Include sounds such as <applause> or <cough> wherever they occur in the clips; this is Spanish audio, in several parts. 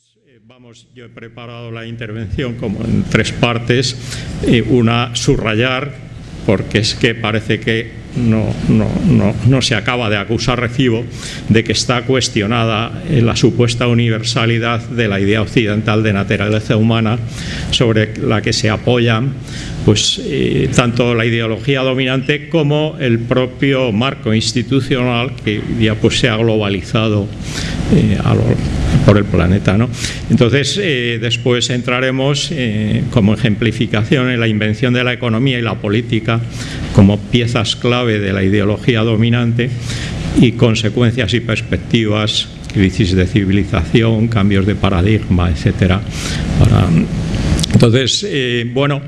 Pues eh, vamos, yo he preparado la intervención como en tres partes. Una, subrayar, porque es que parece que no, no, no, no, se acaba de acusar recibo de que está cuestionada eh, la supuesta universalidad de la idea occidental de naturaleza humana sobre la que se apoyan pues, eh, tanto la ideología dominante como el propio marco institucional que ya pues, se ha globalizado eh, a lo, por el planeta. ¿no? Entonces, eh, después entraremos eh, como ejemplificación en la invención de la economía y la política como piezas clave de la ideología dominante y consecuencias y perspectivas, crisis de civilización, cambios de paradigma. Para... Entonces, eh, bueno,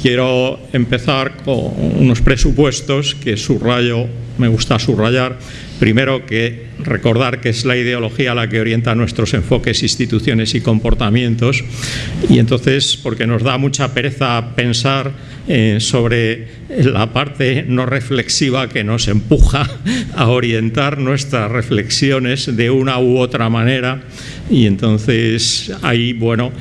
quiero empezar con unos presupuestos que subrayo, me gusta subrayar, Primero que recordar que es la ideología la que orienta nuestros enfoques, instituciones y comportamientos. Y entonces porque nos da mucha pereza pensar eh, sobre la parte no reflexiva que nos empuja a orientar nuestras reflexiones de una u otra manera. Y entonces ahí, bueno,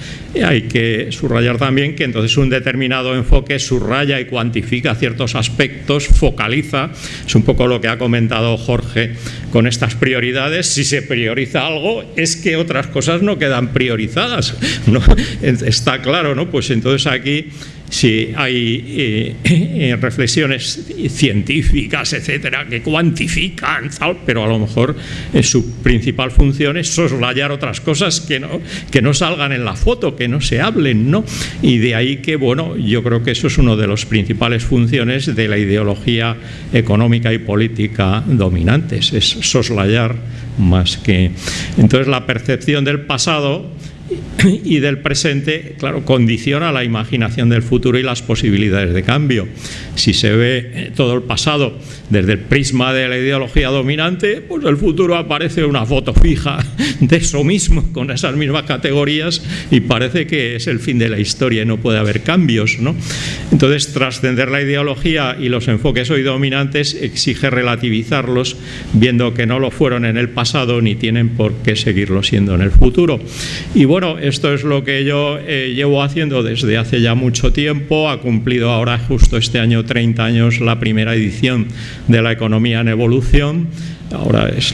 hay que subrayar también que entonces un determinado enfoque subraya y cuantifica ciertos aspectos, focaliza, es un poco lo que ha comentado Jorge con estas prioridades, si se prioriza algo es que otras cosas no quedan priorizadas, <laughs> ¿no? está claro, ¿no? Pues entonces aquí si hay eh, <laughs> eh, reflexiones científicas, etcétera, que cuantifican, pero a lo mejor eh, su principal función es soslayar otras cosas que no, que no salgan en la foto, que no se hablen, ¿no? Y de ahí que, bueno, yo creo que eso es una de las principales funciones de la ideología económica y política dominantes, es soslayar más que... Entonces la percepción del pasado <coughs> y del presente, claro, condiciona la imaginación del futuro y las posibilidades de cambio. Si se ve eh, todo el pasado desde el prisma de la ideología dominante, pues el futuro aparece una foto fija <laughs> de eso mismo, con esas mismas categorías y parece que es el fin de la historia y no puede haber cambios. ¿no? Entonces, trascender la ideología y los enfoques hoy dominantes exige relativizarlos, viendo que no lo fueron en el pasado ni tienen por qué seguirlo siendo en el futuro. Y bueno, esto es lo que yo eh, llevo haciendo desde hace ya mucho tiempo, ha cumplido ahora justo este año 30 años la primera edición de la economía en evolución, ahora es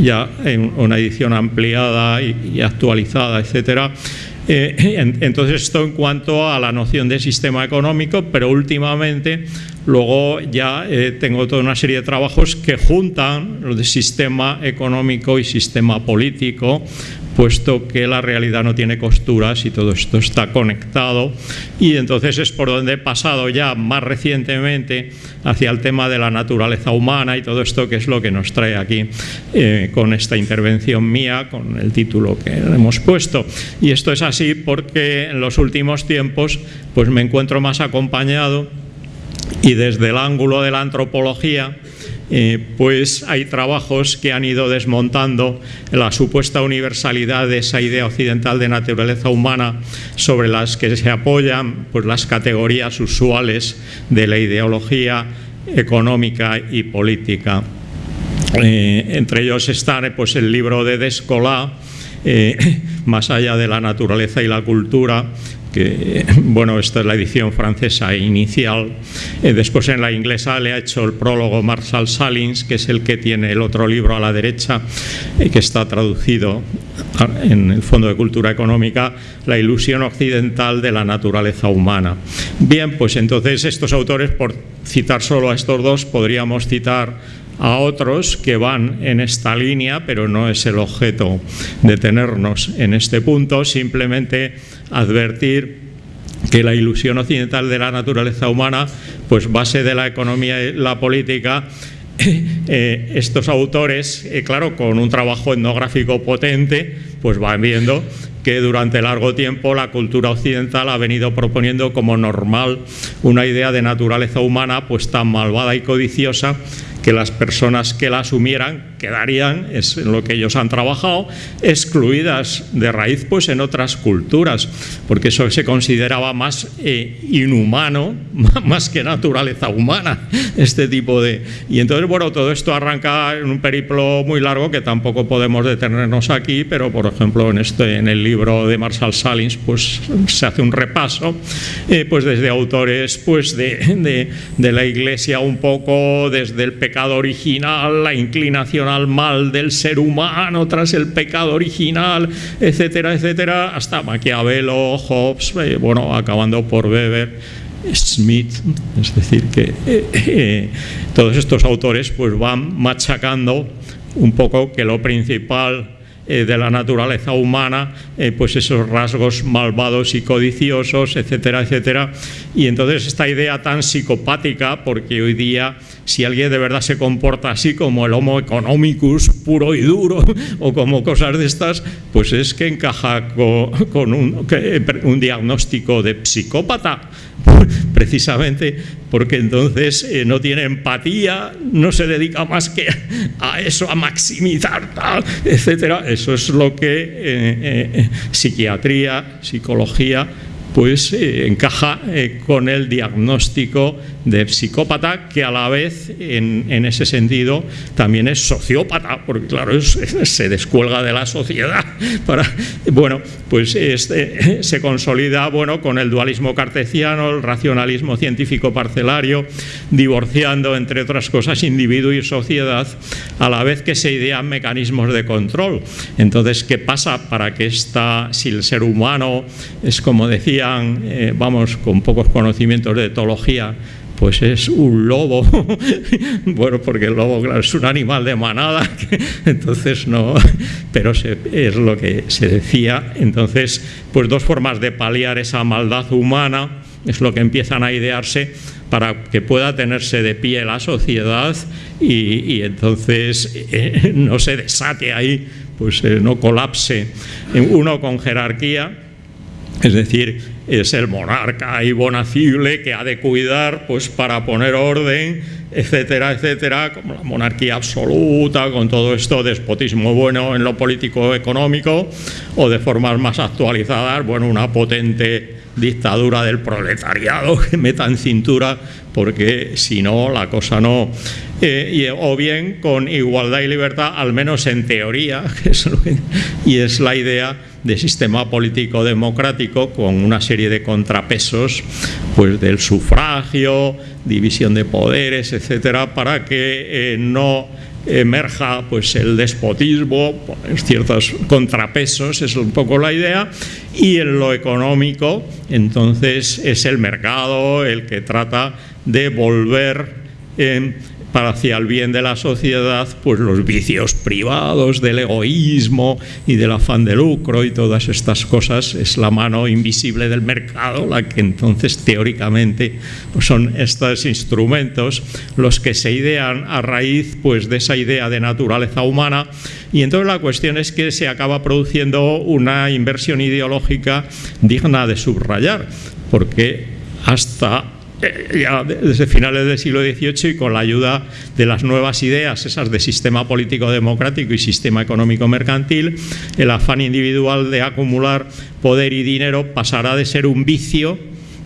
ya una edición ampliada y, y actualizada, etcétera. Eh, entonces esto en cuanto a la noción de sistema económico, pero últimamente luego ya eh, tengo toda una serie de trabajos que juntan lo de sistema económico y sistema político puesto que la realidad no tiene costuras y todo esto está conectado y entonces es por donde he pasado ya más recientemente hacia el tema de la naturaleza humana y todo esto que es lo que nos trae aquí eh, con esta intervención mía, con el título que hemos puesto. Y esto es así porque en los últimos tiempos pues me encuentro más acompañado y desde el ángulo de la antropología eh, pues hay trabajos que han ido desmontando la supuesta universalidad de esa idea occidental de naturaleza humana sobre las que se apoyan pues, las categorías usuales de la ideología económica y política. Eh, entre ellos están pues, el libro de Descola, eh, <clears throat> Más allá de la naturaleza y la cultura, que, bueno, esta es la edición francesa inicial. Eh, después en la inglesa le ha hecho el prólogo Marshall Salins, que es el que tiene el otro libro a la derecha, eh, que está traducido en el Fondo de Cultura Económica, La ilusión occidental de la naturaleza humana. Bien, pues entonces estos autores, por citar solo a estos dos, podríamos citar a otros que van en esta línea, pero no es el objeto de tenernos en este punto, simplemente advertir que la ilusión occidental de la naturaleza humana, pues base de la economía y la política, <coughs> eh, estos autores, eh, claro, con un trabajo etnográfico potente, pues van viendo que durante largo tiempo la cultura occidental ha venido proponiendo como normal una idea de naturaleza humana pues tan malvada y codiciosa que las personas que la asumieran quedarían, es en lo que ellos han trabajado, excluidas de raíz pues en otras culturas, porque eso se consideraba más eh, inhumano, <laughs> más que naturaleza humana, este tipo de... Y entonces, bueno, todo esto arranca en un periplo muy largo que tampoco podemos detenernos aquí, pero por ejemplo en, este, en el libro de Marshall Salins pues se hace un repaso, eh, pues desde autores pues de, de la Iglesia un poco desde el pecado original, la inclinación al mal del ser humano tras el pecado original, etcétera, etcétera, hasta Maquiavelo, Hobbes, eh, bueno, acabando por Weber, Smith, es decir, que eh, eh, todos estos autores pues van machacando un poco que lo principal eh, de la naturaleza humana, pues esos rasgos malvados y codiciosos, etcétera, etcétera. Y entonces esta idea tan psicopática, porque hoy día si alguien de verdad se comporta así como el homo economicus puro y duro <laughs> o como cosas de estas, pues es que encaja con, un, diagnóstico de psicópata <laughs> precisamente porque entonces eh, no tiene empatía, no se dedica más que a eso, a maximizar, tal, etcétera. Eso es lo que eh, eh, psiquiatría, psicología, pues encaja con el diagnóstico de psicópata que a la vez en, ese sentido también es sociópata porque claro <laughs> se descuelga de la sociedad <laughs> para bueno pues este, <laughs> se consolida bueno con el dualismo cartesiano el racionalismo científico parcelario divorciando entre otras cosas individuo y sociedad a la vez que se idean mecanismos de control. Entonces qué pasa para que esta si el ser humano es como eh, vamos con pocos conocimientos de etología pues es un lobo. <laughs> bueno, porque el lobo, es un animal de manada, <laughs> entonces no, pero es lo que se decía. Entonces, pues dos formas de paliar esa maldad humana es lo que empiezan a idearse para que pueda tenerse de pie la sociedad y, entonces eh, <laughs> no se desate ahí, pues eh, no colapse. Uno con jerarquía, es decir, es el monarca bonacible que ha de cuidar pues para poner orden, etcétera, etcétera, como la monarquía absoluta, con todo esto, despotismo bueno en lo político económico, o de formas más actualizadas, bueno, una potente dictadura del proletariado <laughs> que meta en cintura, porque si no, la cosa no... Eh, o bien con igualdad y libertad, al menos en teoría, <laughs> y es la idea de sistema político democrático con una serie de contrapesos pues del sufragio, división de poderes, etcétera, para que eh, no emerja pues el despotismo, ciertos contrapesos, es un poco la idea, y en lo económico, entonces es el mercado el que trata de volver en para hacia el bien de la sociedad, pues los vicios privados del egoísmo y del afán de lucro y todas estas cosas, es la mano invisible del mercado la que entonces teóricamente pues son estos instrumentos los que se idean a raíz pues de esa idea de naturaleza humana. Y entonces la cuestión es que se acaba produciendo una inversión ideológica digna de subrayar, porque hasta ya desde finales del siglo XVIII y con la ayuda de las nuevas ideas, esas de sistema político democrático y sistema económico mercantil, el afán individual de acumular poder y dinero pasará de ser un vicio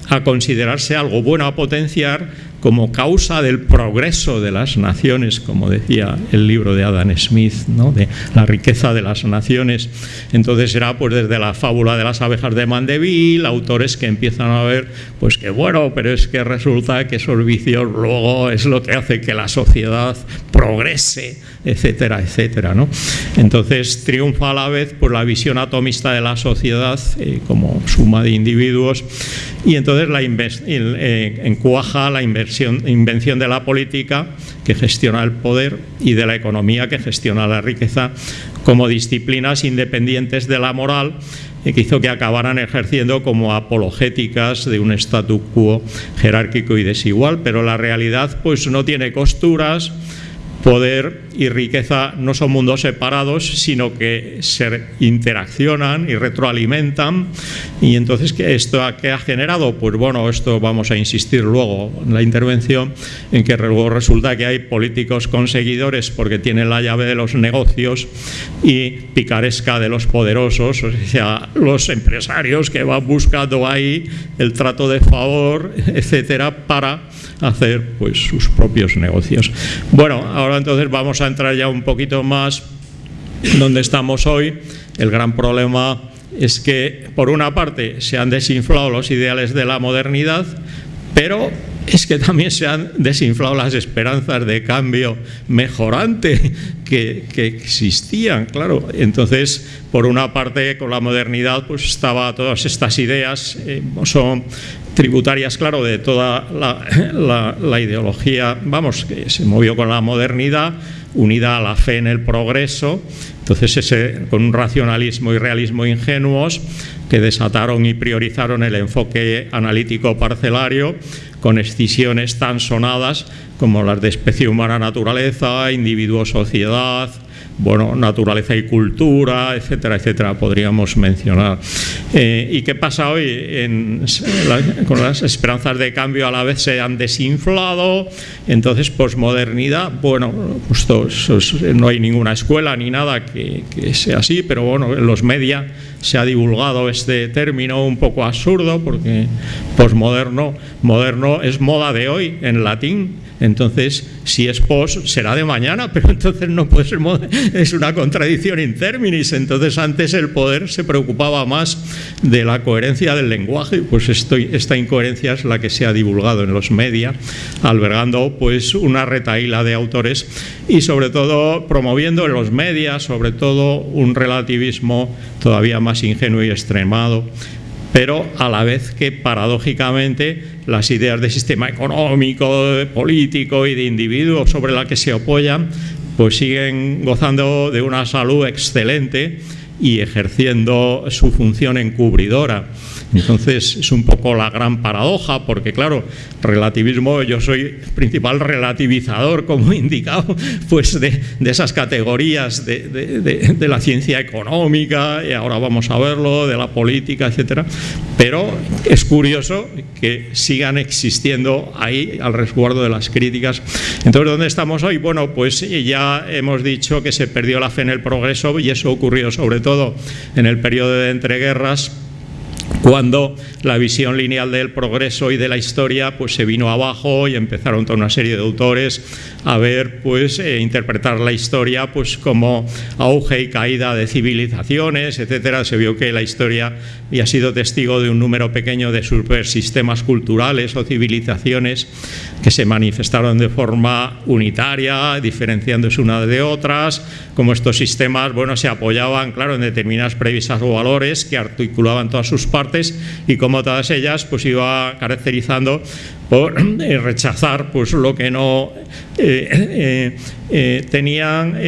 a considerarse algo bueno a potenciar como causa del progreso de las naciones, como decía el libro de Adam Smith, ¿no? de la riqueza de las naciones. Entonces será pues desde la fábula de las abejas de Mandeville, autores que empiezan a ver pues que bueno, pero es que resulta que esos vicios luego es lo que hace que la sociedad progrese, etcétera, etcétera. ¿no? Entonces triunfa a la vez por la visión atomista de la sociedad eh, como suma de individuos y entonces la eh, encuaja la invención de la política que gestiona el poder y de la economía que gestiona la riqueza como disciplinas independientes de la moral y que hizo que acabaran ejerciendo como apologéticas de un statu quo jerárquico y desigual, pero la realidad pues no tiene costuras poder y riqueza no son mundos separados, sino que se interaccionan y retroalimentan. Y entonces, ¿qué ¿esto qué ha generado? Pues bueno, esto vamos a insistir luego en la intervención, en que luego resulta que hay políticos conseguidores porque tienen la llave de los negocios y picaresca de los poderosos, o sea, los empresarios que van buscando ahí el trato de favor, etcétera, para hacer pues sus propios negocios. Bueno, ahora entonces vamos a entrar ya un poquito más donde estamos hoy. El gran problema es que, por una parte, se han desinflado los ideales de la modernidad, pero es que también se han desinflado las esperanzas de cambio mejorante que, existían, claro. Entonces, por una parte, con la modernidad, pues estaba todas estas ideas, eh, son tributarias, claro, de toda la, la, ideología, vamos, que se movió con la modernidad, unida a la fe en el progreso, entonces ese, con un racionalismo y realismo ingenuos que desataron y priorizaron el enfoque analítico parcelario con excisiones tan sonadas como las de especie humana naturaleza, individuo sociedad, bueno, naturaleza y cultura, etcétera, etcétera, podríamos mencionar. Eh, ¿Y qué pasa hoy? con las esperanzas de cambio a la vez se han desinflado, entonces posmodernidad, bueno, pues no hay ninguna escuela ni nada que, que sea así, pero bueno, en los media se ha divulgado este término un poco absurdo porque posmoderno, moderno es moda de hoy en latín, entonces, si es pos, será de mañana, <laughs> pero entonces no puede ser, es una contradicción in terminis. Entonces, antes el poder se preocupaba más de la coherencia del lenguaje, pues esta incoherencia es la que se ha divulgado en los media, albergando pues una retaíla de autores y sobre todo promoviendo en los media, sobre todo un relativismo todavía más ingenuo y extremado pero a la vez que paradójicamente las ideas de sistema económico, político y de individuo sobre la que se apoyan, pues siguen gozando de una salud excelente y ejerciendo su función encubridora. Entonces es un poco la gran paradoja, porque claro, relativismo, yo soy principal relativizador, como he indicado, pues de, esas categorías de, la ciencia económica, y ahora vamos a verlo, de la política, etcétera. Pero es curioso que sigan existiendo ahí al resguardo de las críticas. Entonces, ¿dónde estamos hoy? Bueno, pues ya hemos dicho que se perdió la fe en el progreso y eso ocurrió sobre todo en el periodo de entreguerras cuando la visión lineal del progreso y de la historia pues se vino abajo y empezaron toda una serie de autores a ver pues eh, interpretar la historia pues como auge y caída de civilizaciones etcétera. Se vio que la historia había sido testigo de un número pequeño de sistemas culturales o civilizaciones que se manifestaron de forma unitaria diferenciándose una de otras como estos sistemas bueno se apoyaban claro en determinadas previsas o valores que articulaban todas sus partes y como todas ellas pues iba caracterizando por eh, rechazar pues lo que no eh, eh, tenían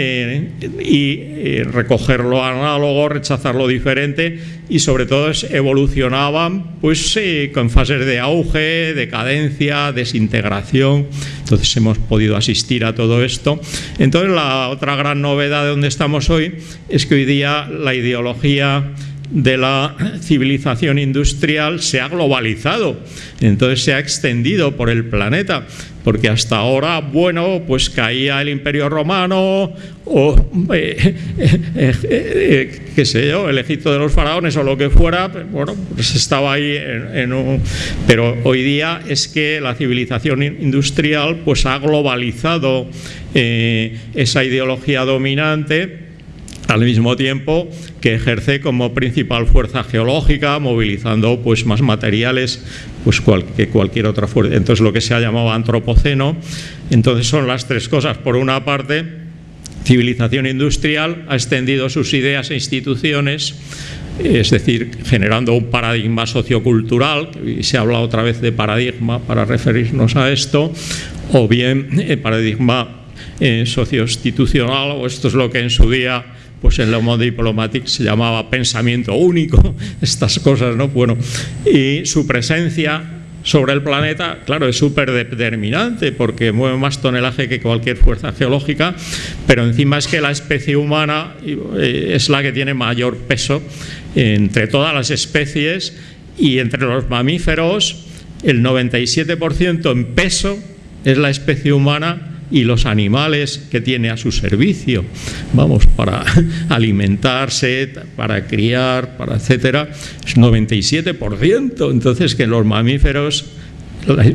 y recoger lo análogo, rechazar lo diferente y sobre todo evolucionaban pues con fases de auge, decadencia, desintegración. Entonces hemos podido asistir a todo esto. Entonces la otra gran novedad de donde estamos hoy es que hoy día la ideología de la civilización industrial se ha globalizado, entonces se ha extendido por el planeta, porque hasta ahora, bueno, pues caía el imperio romano o, eh, eh, eh, qué sé yo, el Egipto de los faraones o lo que fuera, bueno, pues estaba ahí en, un... Pero hoy día es que la civilización industrial pues ha globalizado esa ideología dominante al mismo tiempo que ejerce como principal fuerza geológica, movilizando pues, más materiales pues, que cualquier otra fuerza. Entonces, lo que se ha llamado antropoceno. Entonces, son las tres cosas. Por una parte, civilización industrial ha extendido sus ideas e instituciones, es decir, generando un paradigma sociocultural, y se habla otra vez de paradigma para referirnos a esto, o bien el paradigma eh, socioinstitucional, o esto es lo que en su día pues en la Monde Diplomatique se llamaba pensamiento único, <laughs> estas cosas, ¿no? Bueno, y su presencia sobre el planeta, claro, es súper determinante porque mueve más tonelaje que cualquier fuerza geológica, pero encima es que la especie humana eh, es la que tiene mayor peso entre todas las especies y entre los mamíferos el 97% en peso es la especie humana y los animales que tiene a su servicio, vamos, para <laughs> alimentarse, para criar, para etcétera, es 97%. Entonces, que los mamíferos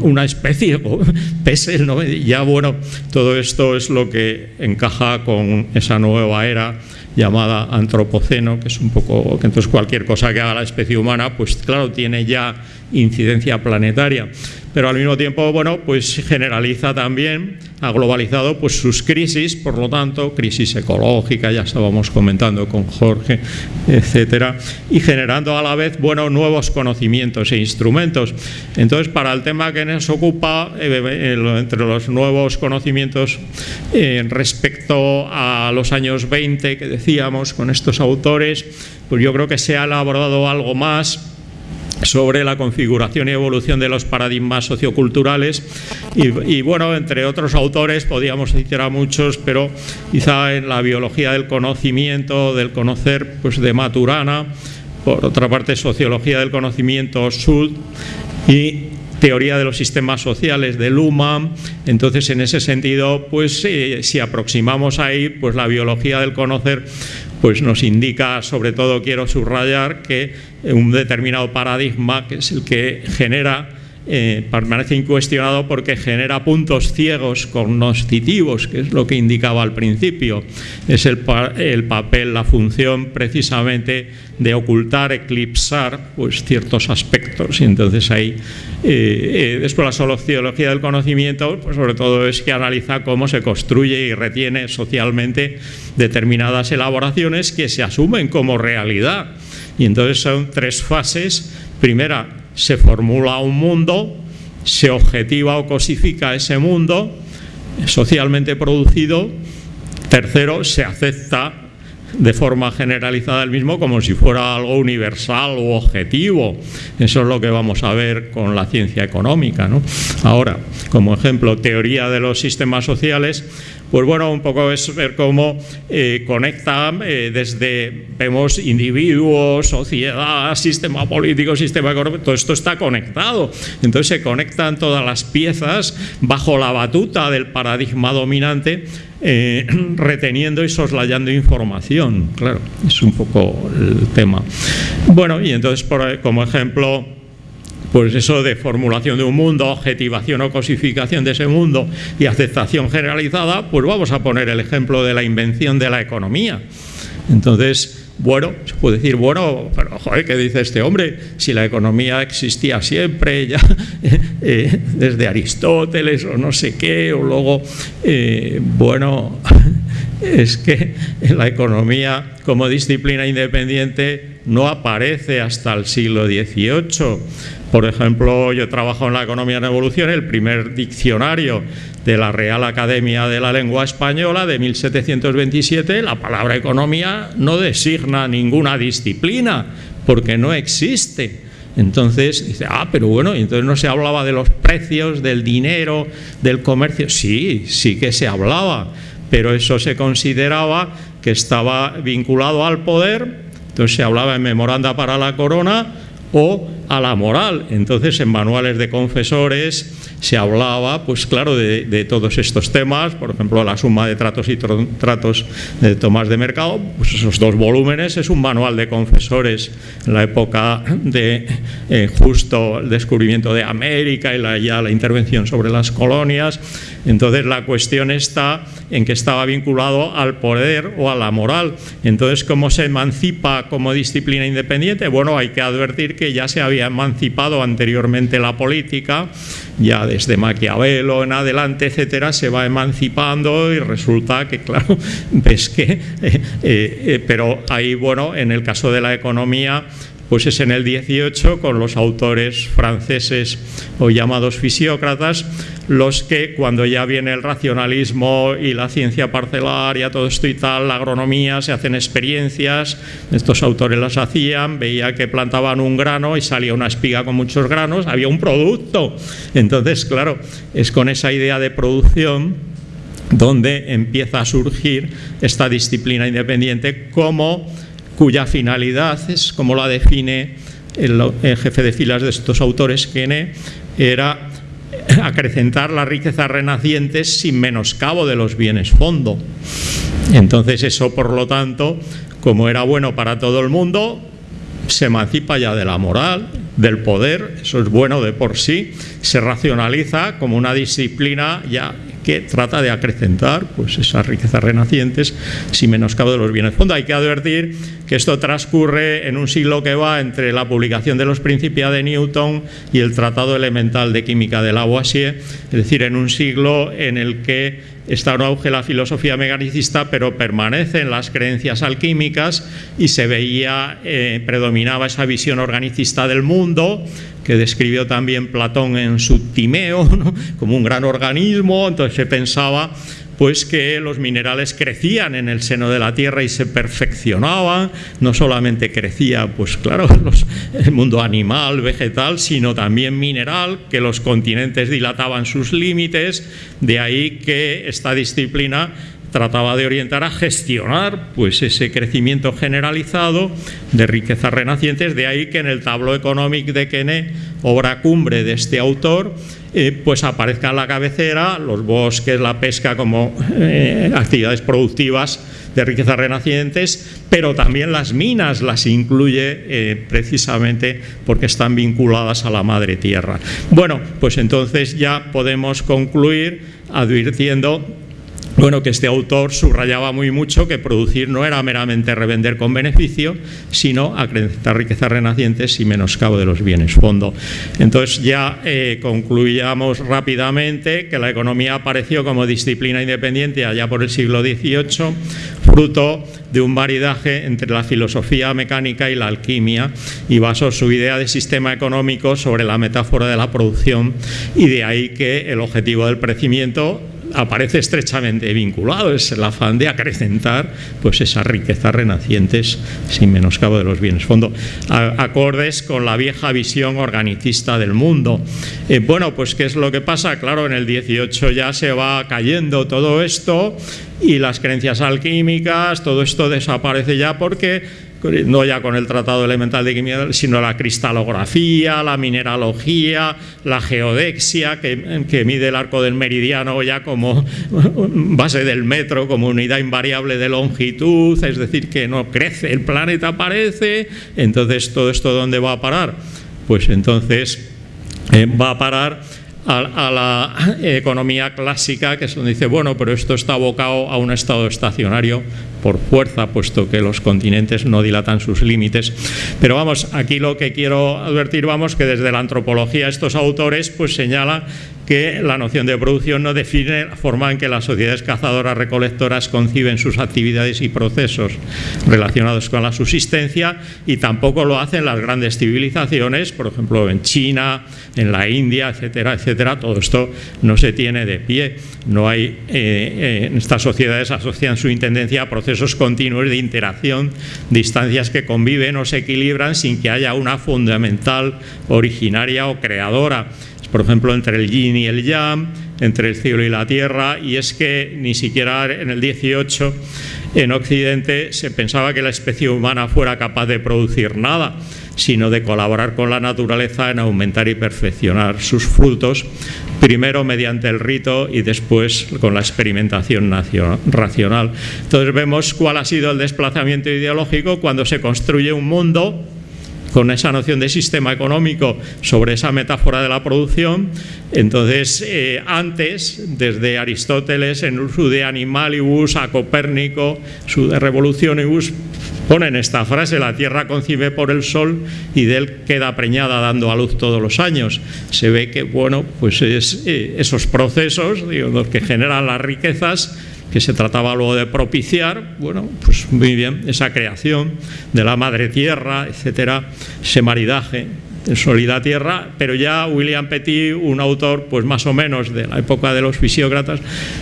una especie <laughs> pese el ya bueno todo esto es lo que encaja con esa nueva era llamada antropoceno que es un poco que entonces cualquier cosa que haga la especie humana pues claro tiene ya incidencia planetaria pero al mismo tiempo, bueno, pues generaliza también, ha globalizado pues sus crisis, por lo tanto, crisis ecológica, ya estábamos comentando con Jorge, etcétera, y generando a la vez, bueno, nuevos conocimientos e instrumentos. Entonces, para el tema que nos ocupa, eh, eh, entre los nuevos conocimientos eh, respecto a los años 20 que decíamos con estos autores, pues yo creo que se ha elaborado algo más sobre la configuración y evolución de los paradigmas socioculturales. Y, bueno, entre otros autores podríamos citar a muchos, pero quizá en la biología del conocimiento, del conocer, pues de Maturana, por otra parte sociología del conocimiento Sud y teoría de los sistemas sociales de Luma, entonces en ese sentido, pues eh, si aproximamos ahí, pues la biología del conocer pues nos indica, sobre todo quiero subrayar, que un determinado paradigma, que es el que genera eh, permanece incuestionado porque genera puntos ciegos cognoscitivos, que es lo que indicaba al principio. Es el, papel, la función precisamente de ocultar, eclipsar pues, ciertos aspectos. Y entonces ahí, eh, eh, después la sociología del conocimiento, pues sobre todo es que analiza cómo se construye y retiene socialmente determinadas elaboraciones que se asumen como realidad. Y entonces son tres fases. Primera, se formula un mundo, se objetiva o cosifica ese mundo socialmente producido. Tercero, se acepta de forma generalizada el mismo como si fuera algo universal o objetivo. Eso es lo que vamos a ver con la ciencia económica. Ahora, como ejemplo, teoría de los sistemas sociales, pues bueno, un poco es ver cómo eh, conecta eh, desde, vemos individuos, sociedad, sistema político, sistema económico, todo esto está conectado. Entonces se conectan todas las piezas bajo la batuta del paradigma dominante eh, <clears throat> reteniendo y soslayando información. Claro, es un poco el tema. Bueno, y entonces, como ejemplo, pues eso de formulación de un mundo, objetivación o cosificación de ese mundo y aceptación generalizada, pues vamos a poner el ejemplo de la invención de la economía. Entonces, bueno, se puede decir, bueno, pero joder, ¿qué dice este hombre? Si la economía existía siempre, <laughs> ya eh, desde Aristóteles o no sé qué, o luego, eh, bueno, es que la economía como disciplina independiente no aparece hasta el siglo XVIII. Por ejemplo, yo trabajo en la economía en evolución, el primer diccionario de la Real Academia de la Lengua Española de 1727, la palabra economía no designa ninguna disciplina, porque no existe. Entonces dice, ah, pero bueno, entonces no se hablaba de los precios, del dinero, del comercio. Sí, sí que se hablaba, pero eso se consideraba que estaba vinculado al poder, entonces se hablaba en memoranda para la corona o a la moral. Entonces en manuales de confesores se hablaba, pues claro, de, todos estos temas, por ejemplo, la suma de tratos y tratos de tomas de mercado, pues esos dos volúmenes es un manual de confesores en la época de eh, justo el descubrimiento de América y la, ya la intervención sobre las colonias. Entonces la cuestión está en que estaba vinculado al poder o a la moral. Entonces, ¿cómo se emancipa como disciplina independiente? Bueno, hay que advertir que ya se había emancipado anteriormente la política, ya desde Maquiavelo en adelante, etcétera, se va emancipando y resulta que, claro, <laughs> ves que, eh, eh, pero ahí, bueno, en el caso de la economía, pues es en el 18 con los autores franceses o llamados fisiócratas, los que cuando ya viene el racionalismo y la ciencia parcelaria, todo esto y tal, la agronomía, se hacen experiencias, estos autores las hacían, veía que plantaban un grano y salía una espiga con muchos granos, había un producto. Entonces, claro, es con esa idea de producción donde empieza a surgir esta disciplina independiente como finalidad es, como la define el, jefe de filas de estos autores, Kene, era acrecentar las riquezas renacientes sin menoscabo de los bienes fondo. Entonces eso, por lo tanto, como era bueno para todo el mundo, se emancipa ya de la moral, del poder, eso es bueno de por sí, se racionaliza como una disciplina ya que trata de acrecentar pues, esas riquezas renacientes sin menoscabo de los bienes fondo. Hay que advertir que esto transcurre en un siglo que va entre la publicación de los Principia de Newton y el Tratado Elemental de Química de Lavoisier, es decir, en un siglo en el que está en auge la filosofía mecanicista, pero permanece en las creencias alquímicas y se veía, eh, predominaba esa visión organicista del mundo, que describió también Platón en su Timeo, <laughs> como un gran organismo, entonces se pensaba pues que los minerales crecían en el seno de la Tierra y se perfeccionaban, no solamente crecía, pues claro, <laughs> el mundo animal, vegetal, sino también mineral, que los continentes dilataban sus límites, de ahí que esta disciplina trataba de orientar a gestionar pues, ese crecimiento generalizado de riquezas renacientes, de ahí que en el tablo económico de Kene, obra cumbre de este autor, eh, pues aparezca en la cabecera los bosques, la pesca como eh, actividades productivas de riquezas renacientes, pero también las minas las incluye eh, precisamente porque están vinculadas a la madre tierra. Bueno, pues entonces ya podemos concluir advirtiendo bueno, que este autor subrayaba muy mucho que producir no era meramente revender con beneficio, sino acrecentar riquezas renacientes y menoscabo de los bienes fondo. Entonces ya eh, concluíamos rápidamente que la economía apareció como disciplina independiente allá por el siglo XVIII, fruto de un maridaje entre la filosofía mecánica y la alquimia y basó su idea de sistema económico sobre la metáfora de la producción y de ahí que el objetivo del crecimiento aparece estrechamente vinculado, es el afán de acrecentar pues esas riquezas renacientes sin menoscabo de los bienes fondo, acordes con la vieja visión organicista del mundo. Eh, bueno, pues ¿qué es lo que pasa? Claro, en el 18 ya se va cayendo todo esto y las creencias alquímicas, todo esto desaparece ya porque no ya con el Tratado Elemental de Química, sino la cristalografía, la mineralogía, la geodexia, que, mide el arco del meridiano ya como <laughs> base del metro, como unidad invariable de longitud, es decir, que no crece, el planeta aparece, entonces todo esto ¿dónde va a parar? Pues entonces eh, va a parar a, la economía clásica, que es donde dice, bueno, pero esto está abocado a un estado estacionario por fuerza, puesto que los continentes no dilatan sus límites. Pero vamos, aquí lo que quiero advertir, vamos, que desde la antropología estos autores pues señalan que la noción de producción no define la forma en que las sociedades cazadoras recolectoras conciben sus actividades y procesos relacionados con la subsistencia y tampoco lo hacen las grandes civilizaciones, por ejemplo en China, en la India, etcétera, etcétera. Todo esto no se tiene de pie. No hay, eh, eh, estas sociedades asocian su intendencia a procesos continuos de interacción, distancias que conviven o se equilibran sin que haya una fundamental originaria o creadora por ejemplo, entre el yin y el yang, entre el cielo y la tierra, y es que ni siquiera en el 18 en Occidente se pensaba que la especie humana fuera capaz de producir nada, sino de colaborar con la naturaleza en aumentar y perfeccionar sus frutos, primero mediante el rito y después con la experimentación racional. Entonces vemos cuál ha sido el desplazamiento ideológico cuando se construye un mundo con esa noción de sistema económico sobre esa metáfora de la producción. Entonces, eh, antes, desde Aristóteles, en su de animalibus, a Copérnico, su de revolucionibus, ponen esta frase, la tierra concibe por el sol y de él queda preñada dando a luz todos los años. Se ve que, bueno, pues es, eh, esos procesos, digo, los que generan las riquezas, que se trataba luego de propiciar, bueno, pues muy bien, esa creación de la madre tierra, etcétera, ese maridaje sólida tierra, pero ya William Petit, un autor pues más o menos de la época de los fisiócratas,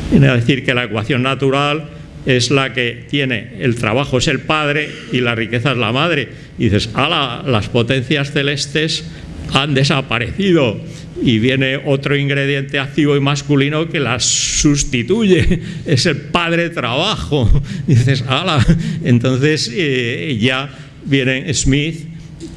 viene a decir que la ecuación natural es la que tiene el trabajo es el padre y la riqueza es la madre. Y dices, ala, las potencias celestes han desaparecido y viene otro ingrediente activo y masculino que las sustituye, <laughs> es el padre trabajo. <laughs> dices, ala, entonces eh, ya viene Smith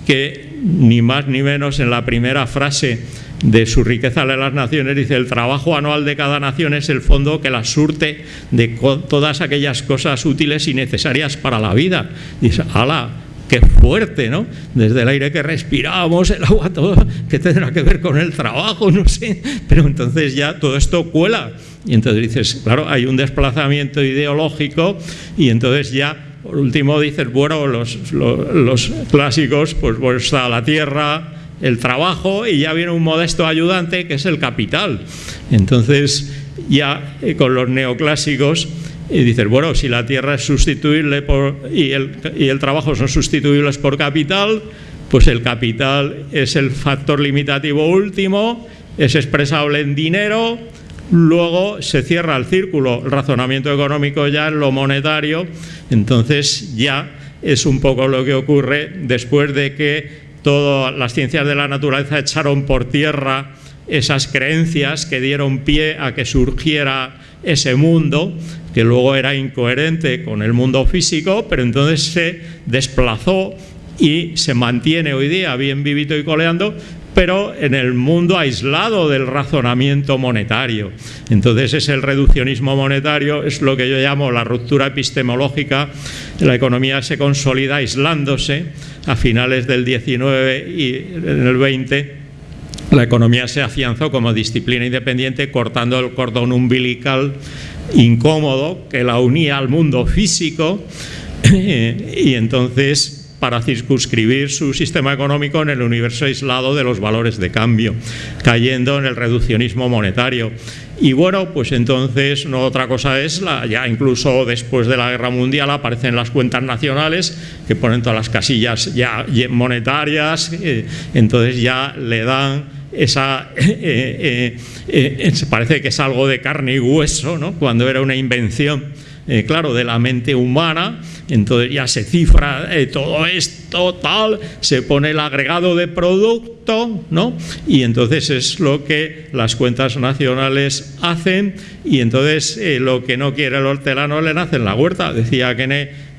que ni más ni menos en la primera frase de su riqueza de las naciones, dice, el trabajo anual de cada nación es el fondo que la surte de todas aquellas cosas útiles y necesarias para la vida. Dice, ala, qué fuerte, ¿no? Desde el aire que respiramos, el agua, todo, que tendrá que ver con el trabajo, no sé, pero entonces ya todo esto cuela. Y entonces dices, claro, hay un desplazamiento ideológico y entonces ya por último dices, bueno, los, los, clásicos, pues, pues está la tierra, el trabajo y ya viene un modesto ayudante que es el capital. Entonces, ya eh, con los neoclásicos, y dices, bueno, si la tierra es sustituible por, y, el, trabajo son sustituibles por capital, pues el capital es el factor limitativo último, es expresable en dinero, luego se cierra el círculo, el razonamiento económico ya en lo monetario, entonces ya es un poco lo que ocurre después de que todas las ciencias de la naturaleza echaron por tierra esas creencias que dieron pie a que surgiera ese mundo, que luego era incoherente con el mundo físico, pero entonces se desplazó y se mantiene hoy día bien vivito y coleando, pero en el mundo aislado del razonamiento monetario. Entonces es el reduccionismo monetario, es lo que yo llamo la ruptura epistemológica. La economía se consolida aislándose a finales del 19 y en el 20 la economía se afianzó como disciplina independiente cortando el cordón umbilical incómodo que la unía al mundo físico <laughs> y entonces para circunscribir su sistema económico en el universo aislado de los valores de cambio, cayendo en el reduccionismo monetario. Y bueno, pues entonces no otra cosa es, ya incluso después de la Guerra Mundial aparecen las cuentas nacionales que ponen todas las casillas ya monetarias, eh, entonces ya le dan esa, <laughs> eh, eh, parece que es algo de carne y hueso, ¿no? cuando era una invención eh, claro, de la mente humana, entonces ya se cifra eh, todo esto, tal, se pone el agregado de producto, ¿no? Y entonces es lo que las cuentas nacionales hacen y entonces eh, lo que no quiere el hortelano le nace en la huerta, decía que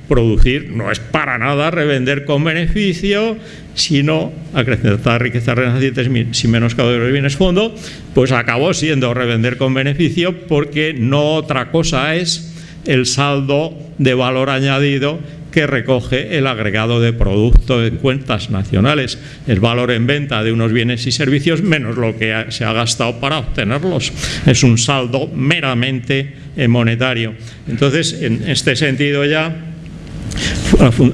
producir no es para nada revender con beneficio, sino acrecentar riquezas renacientes sin menoscabo de los bienes fondo, pues acabó siendo revender con beneficio porque no otra cosa es el saldo de valor añadido que recoge el agregado de producto en cuentas nacionales, el valor en venta de unos bienes y servicios menos lo que se ha gastado para obtenerlos. Es un saldo meramente monetario. Entonces, en este sentido ya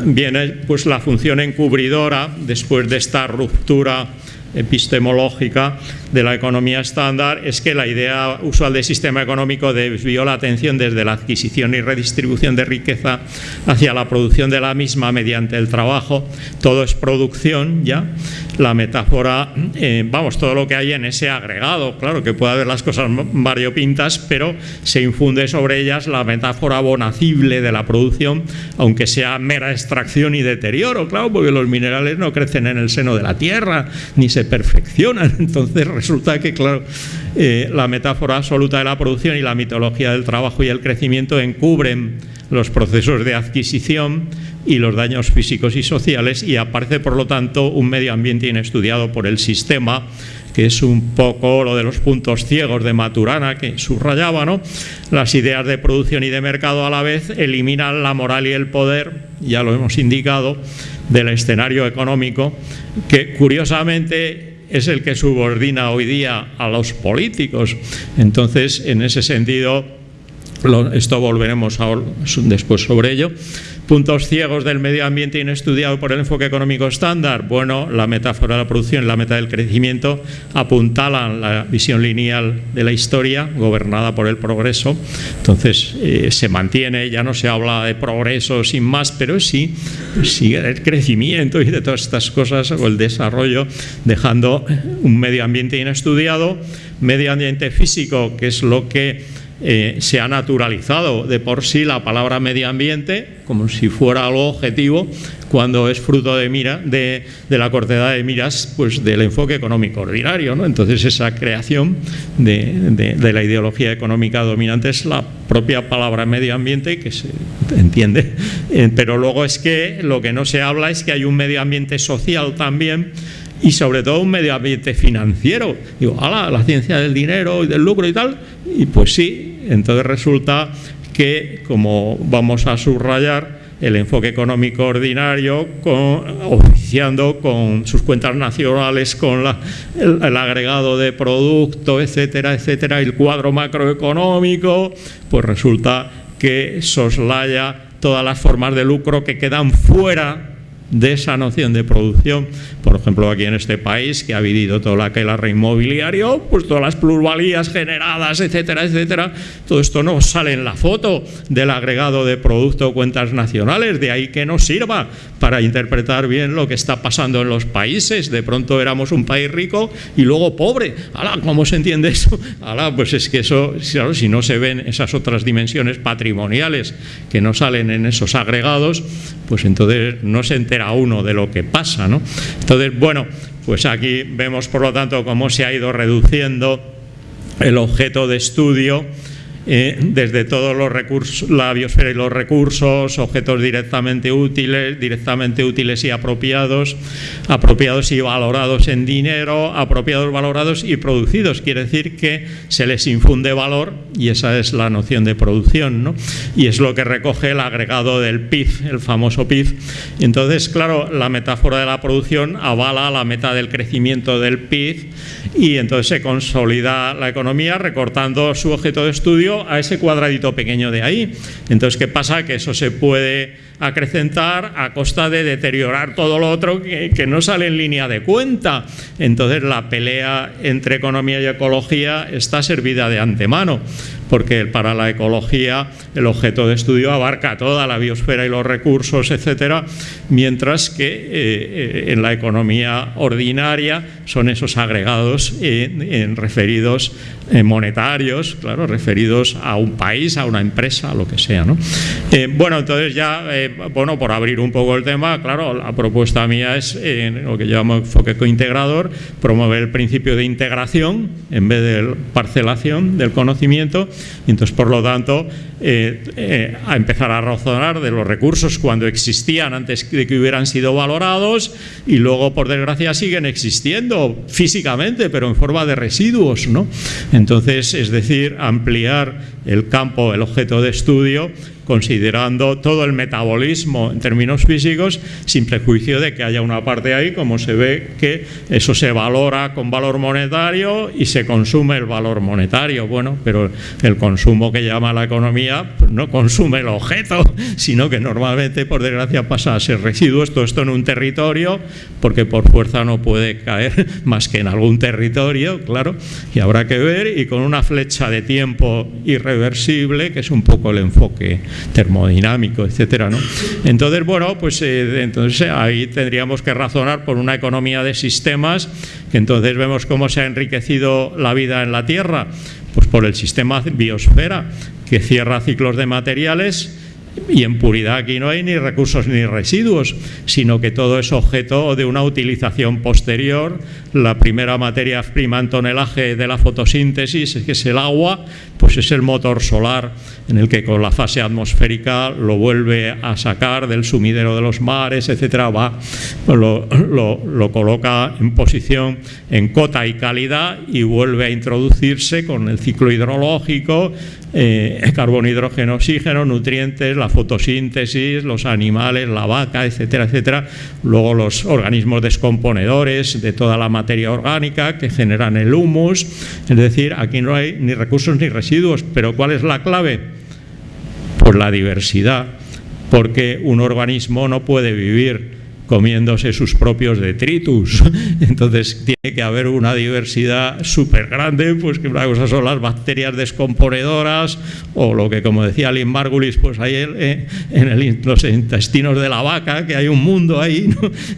viene pues la función encubridora después de esta ruptura epistemológica de la economía estándar es que la idea usual del sistema económico desvió la atención desde la adquisición y redistribución de riqueza hacia la producción de la misma mediante el trabajo. Todo es producción, ¿ya? La metáfora, eh, vamos, todo lo que hay en ese agregado, claro que puede haber las cosas variopintas, pero se infunde sobre ellas la metáfora bonacible de la producción, aunque sea mera extracción y deterioro, claro, porque los minerales no crecen en el seno de la tierra, ni se perfeccionan, <laughs> entonces resulta que, claro, eh, la metáfora absoluta de la producción y la mitología del trabajo y el crecimiento encubren los procesos de adquisición y los daños físicos y sociales y aparece, por lo tanto, un medio ambiente inestudiado por el sistema que es un poco lo de los puntos ciegos de Maturana que subrayaba, ¿no? Las ideas de producción y de mercado a la vez eliminan la moral y el poder, ya lo hemos indicado, del escenario económico, que curiosamente es el que subordina hoy día a los políticos. Entonces, en ese sentido, esto volveremos después sobre ello, Puntos ciegos del medio ambiente inestudiado por el enfoque económico estándar. Bueno, la metáfora de la producción y la meta del crecimiento apuntalan la visión lineal de la historia, gobernada por el progreso. Entonces, eh, se mantiene, ya no se habla de progreso sin más, pero sí sigue el crecimiento y de todas estas cosas, o el desarrollo, dejando un medio ambiente inestudiado, medio ambiente físico, que es lo que eh, se ha naturalizado de por sí la palabra medio ambiente como si fuera algo objetivo cuando es fruto de mira de, la cortedad de miras pues del enfoque económico ordinario ¿no? entonces esa creación de, la ideología económica dominante es la propia palabra medio ambiente que se entiende <laughs> eh, pero luego es que lo que no se habla es que hay un medio ambiente social también y sobre todo un medio ambiente financiero. Digo, ala, la ciencia del dinero y del lucro y tal, y pues sí, entonces resulta que, como vamos a subrayar, el enfoque económico ordinario, oficiando con sus cuentas nacionales, con el, agregado de producto, etcétera, etcétera, el cuadro macroeconómico, pues resulta que soslaya todas las formas de lucro que quedan fuera de esa noción de producción, por ejemplo aquí en este país que ha vivido todo la que la inmobiliario, pues todas las plusvalías generadas, etcétera, etcétera, todo esto no sale en la foto del agregado de producto cuentas nacionales, de ahí que nos sirva para interpretar bien lo que está pasando en los países, de pronto éramos un país rico y luego pobre, ¡Hala! ¿cómo se entiende eso? ¡Hala! Pues es que eso, si no se ven esas otras dimensiones patrimoniales que no salen en esos agregados, pues entonces no se entera uno de lo que pasa. ¿no? Entonces, bueno, pues aquí vemos por lo tanto cómo se ha ido reduciendo el objeto de estudio eh, desde todos los recursos, la biosfera y los recursos, objetos directamente útiles, directamente útiles y apropiados, apropiados y valorados en dinero, apropiados, valorados y producidos. Quiere decir que se les infunde valor y esa es la noción de producción, ¿no? Y es lo que recoge el agregado del PIB, el famoso PIB. Entonces, claro, la metáfora de la producción avala la meta del crecimiento del PIB y entonces se consolida la economía recortando su objeto de estudio a ese cuadradito pequeño de ahí. Entonces, ¿qué pasa? Que eso se puede acrecentar a costa de deteriorar todo lo otro que, no sale en línea de cuenta. Entonces la pelea entre economía y ecología está servida de antemano porque para la ecología el objeto de estudio abarca toda la biosfera y los recursos, etcétera, mientras que eh, en la economía ordinaria son esos agregados referidos eh, monetarios, claro, referidos a un país, a una empresa, a lo que sea. ¿no? bueno, entonces ya, bueno, por abrir un poco el tema, claro, la propuesta mía es lo que llamamos enfoque cointegrador, promover el principio de integración en vez de parcelación del conocimiento y entonces, por lo tanto, eh, eh, a empezar a razonar de los recursos cuando existían antes de que hubieran sido valorados y luego, por desgracia, siguen existiendo físicamente, pero en forma de residuos. ¿no? Entonces, es decir, ampliar el campo, el objeto de estudio considerando todo el metabolismo en términos físicos, sin prejuicio de que haya una parte ahí, como se ve que eso se valora con valor monetario y se consume el valor monetario. Bueno, pero el consumo que llama la economía pues no consume el objeto, <laughs> sino que normalmente, por desgracia, pasa a ser residuos, todo esto en un territorio, porque por fuerza no puede caer <laughs> más que en algún territorio, claro, y habrá que ver, y con una flecha de tiempo irreversible, que es un poco el enfoque termodinámico, etcétera, ¿no? Entonces, bueno, pues eh, entonces ahí tendríamos que razonar por una economía de sistemas, que entonces vemos cómo se ha enriquecido la vida en la Tierra, pues por el sistema biosfera, que cierra ciclos de materiales, y en puridad aquí no hay ni recursos ni residuos, sino que todo es objeto de una utilización posterior. La primera materia prima en tonelaje de la fotosíntesis, que es el agua, pues es el motor solar en el que con la fase atmosférica lo vuelve a sacar del sumidero de los mares, etcétera, va, lo, lo coloca en posición en cota y calidad y vuelve a introducirse con el ciclo hidrológico, eh, carbono, hidrógeno, oxígeno, nutrientes, la fotosíntesis, los animales, la vaca, etcétera, etcétera. Luego los organismos descomponedores de toda la materia orgánica que generan el humus. Es decir, aquí no hay ni recursos ni residuos, pero ¿cuál es la clave? Pues la diversidad porque un organismo no puede vivir comiéndose sus propios detritus. <laughs> Entonces tiene que haber una diversidad súper grande, pues que una cosa son las bacterias descomponedoras o lo que como decía Lynn Margulis, pues hay eh, en los intestinos de la vaca, que hay un mundo ahí.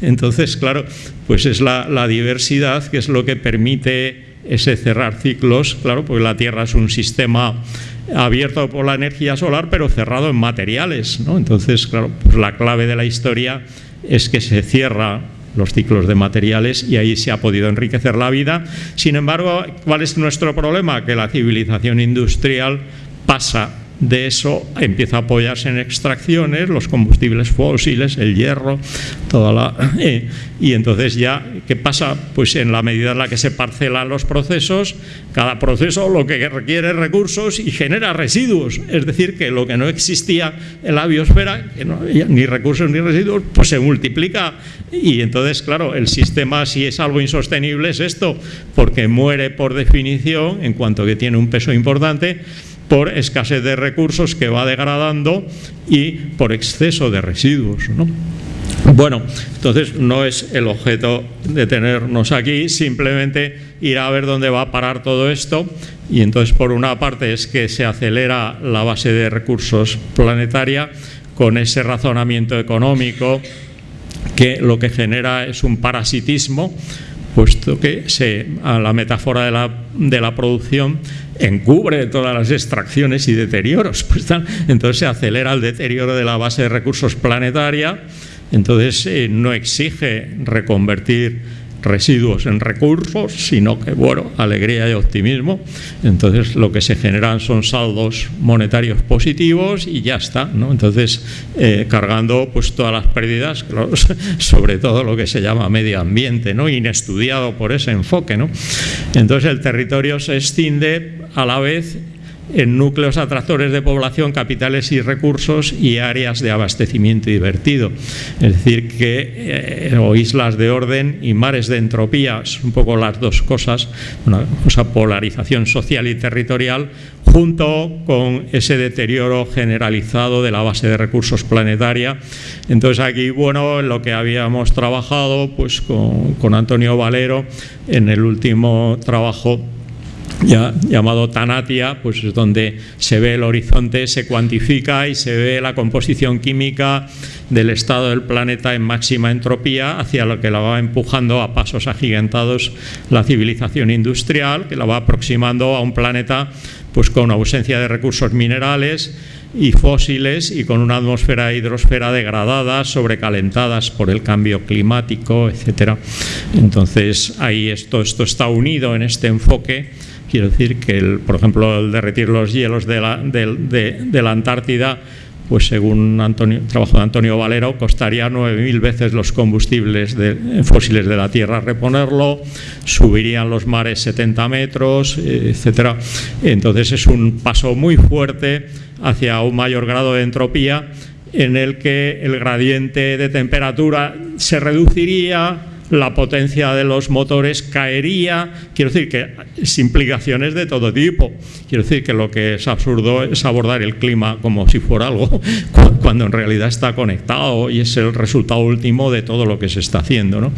Entonces, claro, pues es la, la diversidad que es lo que permite ese cerrar ciclos, claro, porque la Tierra es un sistema abierto por la energía solar, pero cerrado en materiales. ¿no? Entonces, claro, pues la clave de la historia es que se cierra los ciclos de materiales y ahí se ha podido enriquecer la vida. Sin embargo, ¿cuál es nuestro problema? Que la civilización industrial pasa de eso empieza a apoyarse en extracciones, los combustibles fósiles, el hierro, toda la... Eh, y entonces ya, ¿qué pasa? Pues en la medida en la que se parcelan los procesos, cada proceso lo que requiere recursos y genera residuos, es decir, que lo que no existía en la biosfera, que no ni recursos ni residuos, pues se multiplica y entonces, claro, el sistema si es algo insostenible es esto, porque muere por definición en cuanto que tiene un peso importante por escasez de recursos que va degradando y por exceso de residuos. Bueno, entonces no es el objeto de tenernos aquí, simplemente ir a ver dónde va a parar todo esto y entonces por una parte es que se acelera la base de recursos planetaria con ese razonamiento económico que lo que genera es un parasitismo puesto que se, a la metáfora de la, de la producción encubre todas las extracciones y deterioros. Pues entonces se acelera el deterioro de la base de recursos planetaria, entonces eh, no exige reconvertir residuos en recursos, sino que, bueno, alegría y optimismo. Entonces, lo que se generan son saldos monetarios positivos y ya está, ¿no? Entonces, eh, cargando pues todas las pérdidas, <laughs> sobre todo lo que se llama medio ambiente, ¿no? Inestudiado por ese enfoque, ¿no? Entonces, el territorio se extiende a la vez en núcleos atractores de población, capitales y recursos y áreas de abastecimiento divertido. Es decir, que eh, o islas de orden y mares de entropía, son un poco las dos cosas, una cosa polarización social y territorial, junto con ese deterioro generalizado de la base de recursos planetaria. Entonces aquí, bueno, lo que habíamos trabajado pues con, con Antonio Valero en el último trabajo llamado Tanatia, pues es donde se ve el horizonte, se cuantifica y se ve la composición química del estado del planeta en máxima entropía hacia lo que la va empujando a pasos agigantados la civilización industrial, que la va aproximando a un planeta pues con ausencia de recursos minerales y fósiles y con una atmósfera e hidrosfera degradada, sobrecalentadas por el cambio climático, etcétera. Entonces, ahí esto, esto está unido en este enfoque Quiero decir que, el, por ejemplo, el derretir los hielos de la, Antártida pues según Antonio, trabajo de Antonio Valero, costaría 9.000 veces los combustibles fósiles de la Tierra reponerlo, subirían los mares 70 metros, etcétera. Entonces es un paso muy fuerte hacia un mayor grado de entropía en el que el gradiente de temperatura se reduciría, la potencia de los motores caería, quiero decir que es implicaciones de todo tipo, quiero decir que lo que es absurdo es abordar el clima como si fuera algo <laughs> cuando en realidad está conectado y es el resultado último de todo lo que se está haciendo. ¿no?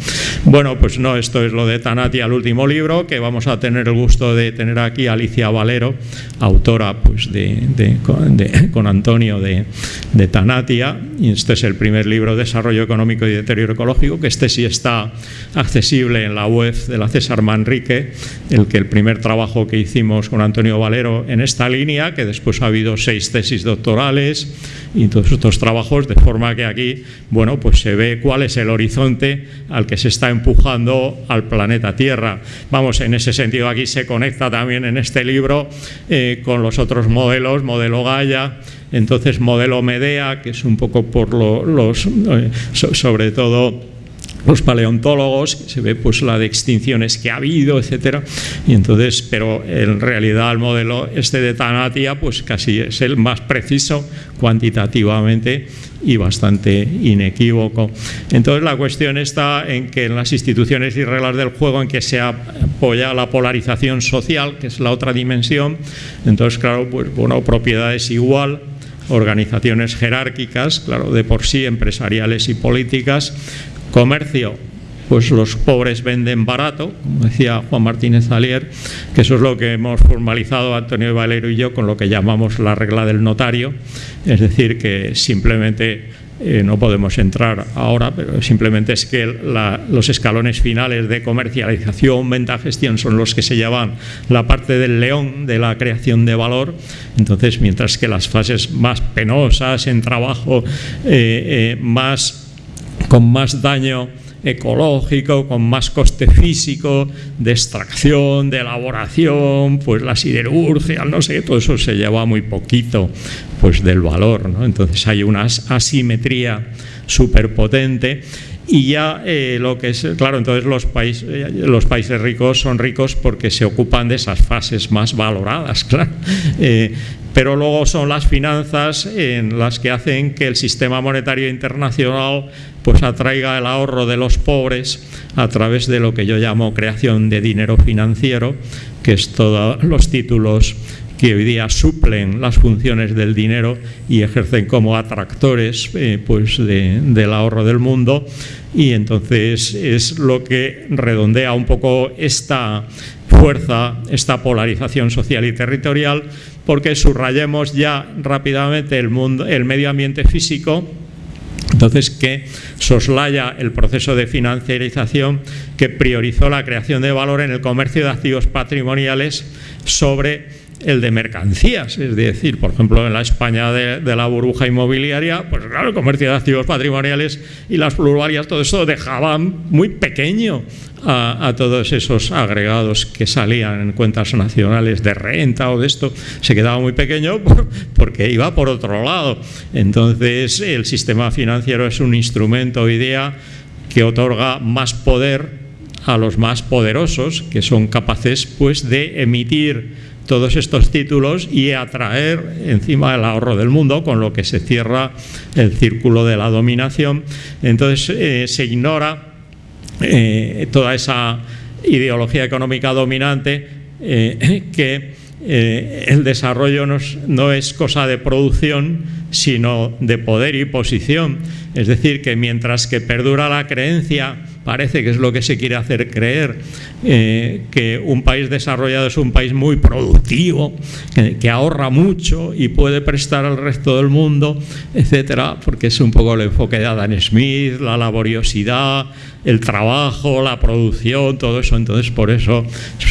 Bueno, pues no, esto es lo de Tanatia, el último libro, que vamos a tener el gusto de tener aquí Alicia Valero, autora pues, de, <laughs> con, Antonio de, de Tanatia, y este es el primer libro, Desarrollo Económico y Deterioro Ecológico, que este sí está accesible en la web de la César Manrique, el que el primer trabajo que hicimos con Antonio Valero en esta línea, que después ha habido seis tesis doctorales y todos estos trabajos, de forma que aquí, bueno, pues se ve cuál es el horizonte al que se está empujando al planeta Tierra. Vamos, en ese sentido aquí se conecta también en este libro eh, con los otros modelos, modelo Gaia, entonces modelo Medea, que es un poco por los, eh, sobre todo los paleontólogos, se ve pues la de extinciones que ha habido, etcétera, y entonces, pero en realidad el modelo este de Tanatia pues casi es el más preciso cuantitativamente y bastante inequívoco. Entonces la cuestión está en que en las instituciones y reglas del juego en que se apoya la polarización social, que es la otra dimensión, entonces claro, pues bueno, propiedad es igual, organizaciones jerárquicas, claro, de por sí empresariales y políticas, comercio, pues los pobres venden barato, como decía Juan Martínez Alier, que eso es lo que hemos formalizado Antonio Valero y yo con lo que llamamos la regla del notario, es decir, que simplemente eh, no podemos entrar ahora, pero simplemente es que los escalones finales de comercialización, venta, gestión son los que se llaman la parte del león de la creación de valor. Entonces, mientras que las fases más penosas en trabajo, eh, eh, más, con más daño ecológico, con más coste físico, de extracción, de elaboración, pues la siderurgia, no sé, todo eso se lleva muy poquito pues del valor, ¿no? Entonces hay una asimetría súper potente y ya eh, lo que es, claro, entonces los, países los países ricos son ricos porque se ocupan de esas fases más valoradas, <laughs> claro. Eh, pero luego son las finanzas en las que hacen que el sistema monetario internacional pues atraiga el ahorro de los pobres a través de lo que yo llamo creación de dinero financiero, que es todos los títulos que hoy día suplen las funciones del dinero y ejercen como atractores eh, pues del ahorro del mundo. Y entonces es lo que redondea un poco esta fuerza, esta polarización social y territorial porque subrayemos ya rápidamente el, mundo, el medio ambiente físico entonces, que soslaya el proceso de financiarización que priorizó la creación de valor en el comercio de activos patrimoniales sobre el de mercancías, es decir, por ejemplo, en la España de, la burbuja inmobiliaria, pues claro, el comercio de activos patrimoniales y las pluralias, todo eso dejaban muy pequeño a, todos esos agregados que salían en cuentas nacionales de renta o de esto, se quedaba muy pequeño <laughs> porque iba por otro lado. Entonces, el sistema financiero es un instrumento, idea, que otorga más poder a los más poderosos, que son capaces pues, de emitir todos estos títulos y atraer encima el ahorro del mundo, con lo que se cierra el círculo de la dominación. Entonces eh, se ignora eh, toda esa ideología económica dominante eh, que el desarrollo no es cosa de producción, sino de poder y posición. Es decir, que mientras que perdura la creencia parece que es lo que se quiere hacer creer, eh, que un país desarrollado es un país muy productivo, que, ahorra mucho y puede prestar al resto del mundo, etcétera, porque es un poco el enfoque de Adam Smith, la laboriosidad, el trabajo, la producción, todo eso. Entonces, por eso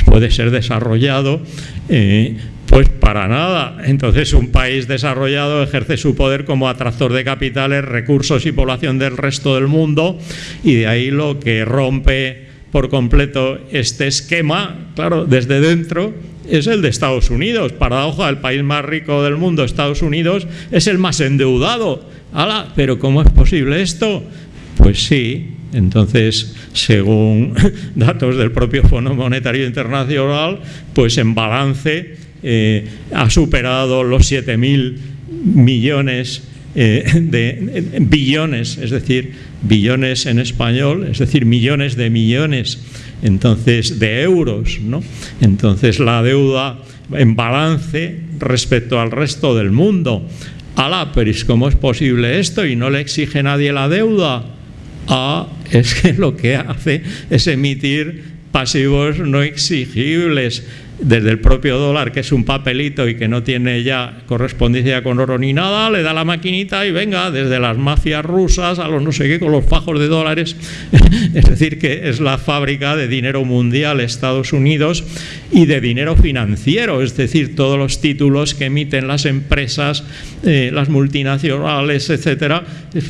puede ser desarrollado. Eh, pues para nada. Entonces un país desarrollado ejerce su poder como atractor de capitales, recursos y población del resto del mundo y de ahí lo que rompe por completo este esquema, claro, desde dentro es el de Estados Unidos. Paradoja, el país más rico del mundo, Estados Unidos, es el más endeudado. ¡Hala! ¿Pero cómo es posible esto? Pues sí, entonces, según <laughs> datos del propio Fondo Monetario Internacional, pues en balance eh, ha superado los 7.000 millones eh, de billones, es decir, billones en español, es decir, millones de millones, entonces, de euros, ¿no? Entonces, la deuda en balance respecto al resto del mundo. Alá, pero ¿cómo es posible esto? Y no le exige nadie la deuda. Ah, es que lo que hace es emitir pasivos no exigibles desde el propio dólar, que es un papelito y que no tiene ya correspondencia con oro ni nada, le da la maquinita y venga, desde las mafias rusas a los no sé qué, con los fajos de dólares. <laughs> es decir, que es la fábrica de dinero mundial Estados Unidos y de dinero financiero, es decir, todos los títulos que emiten las empresas, eh, las multinacionales, etcétera,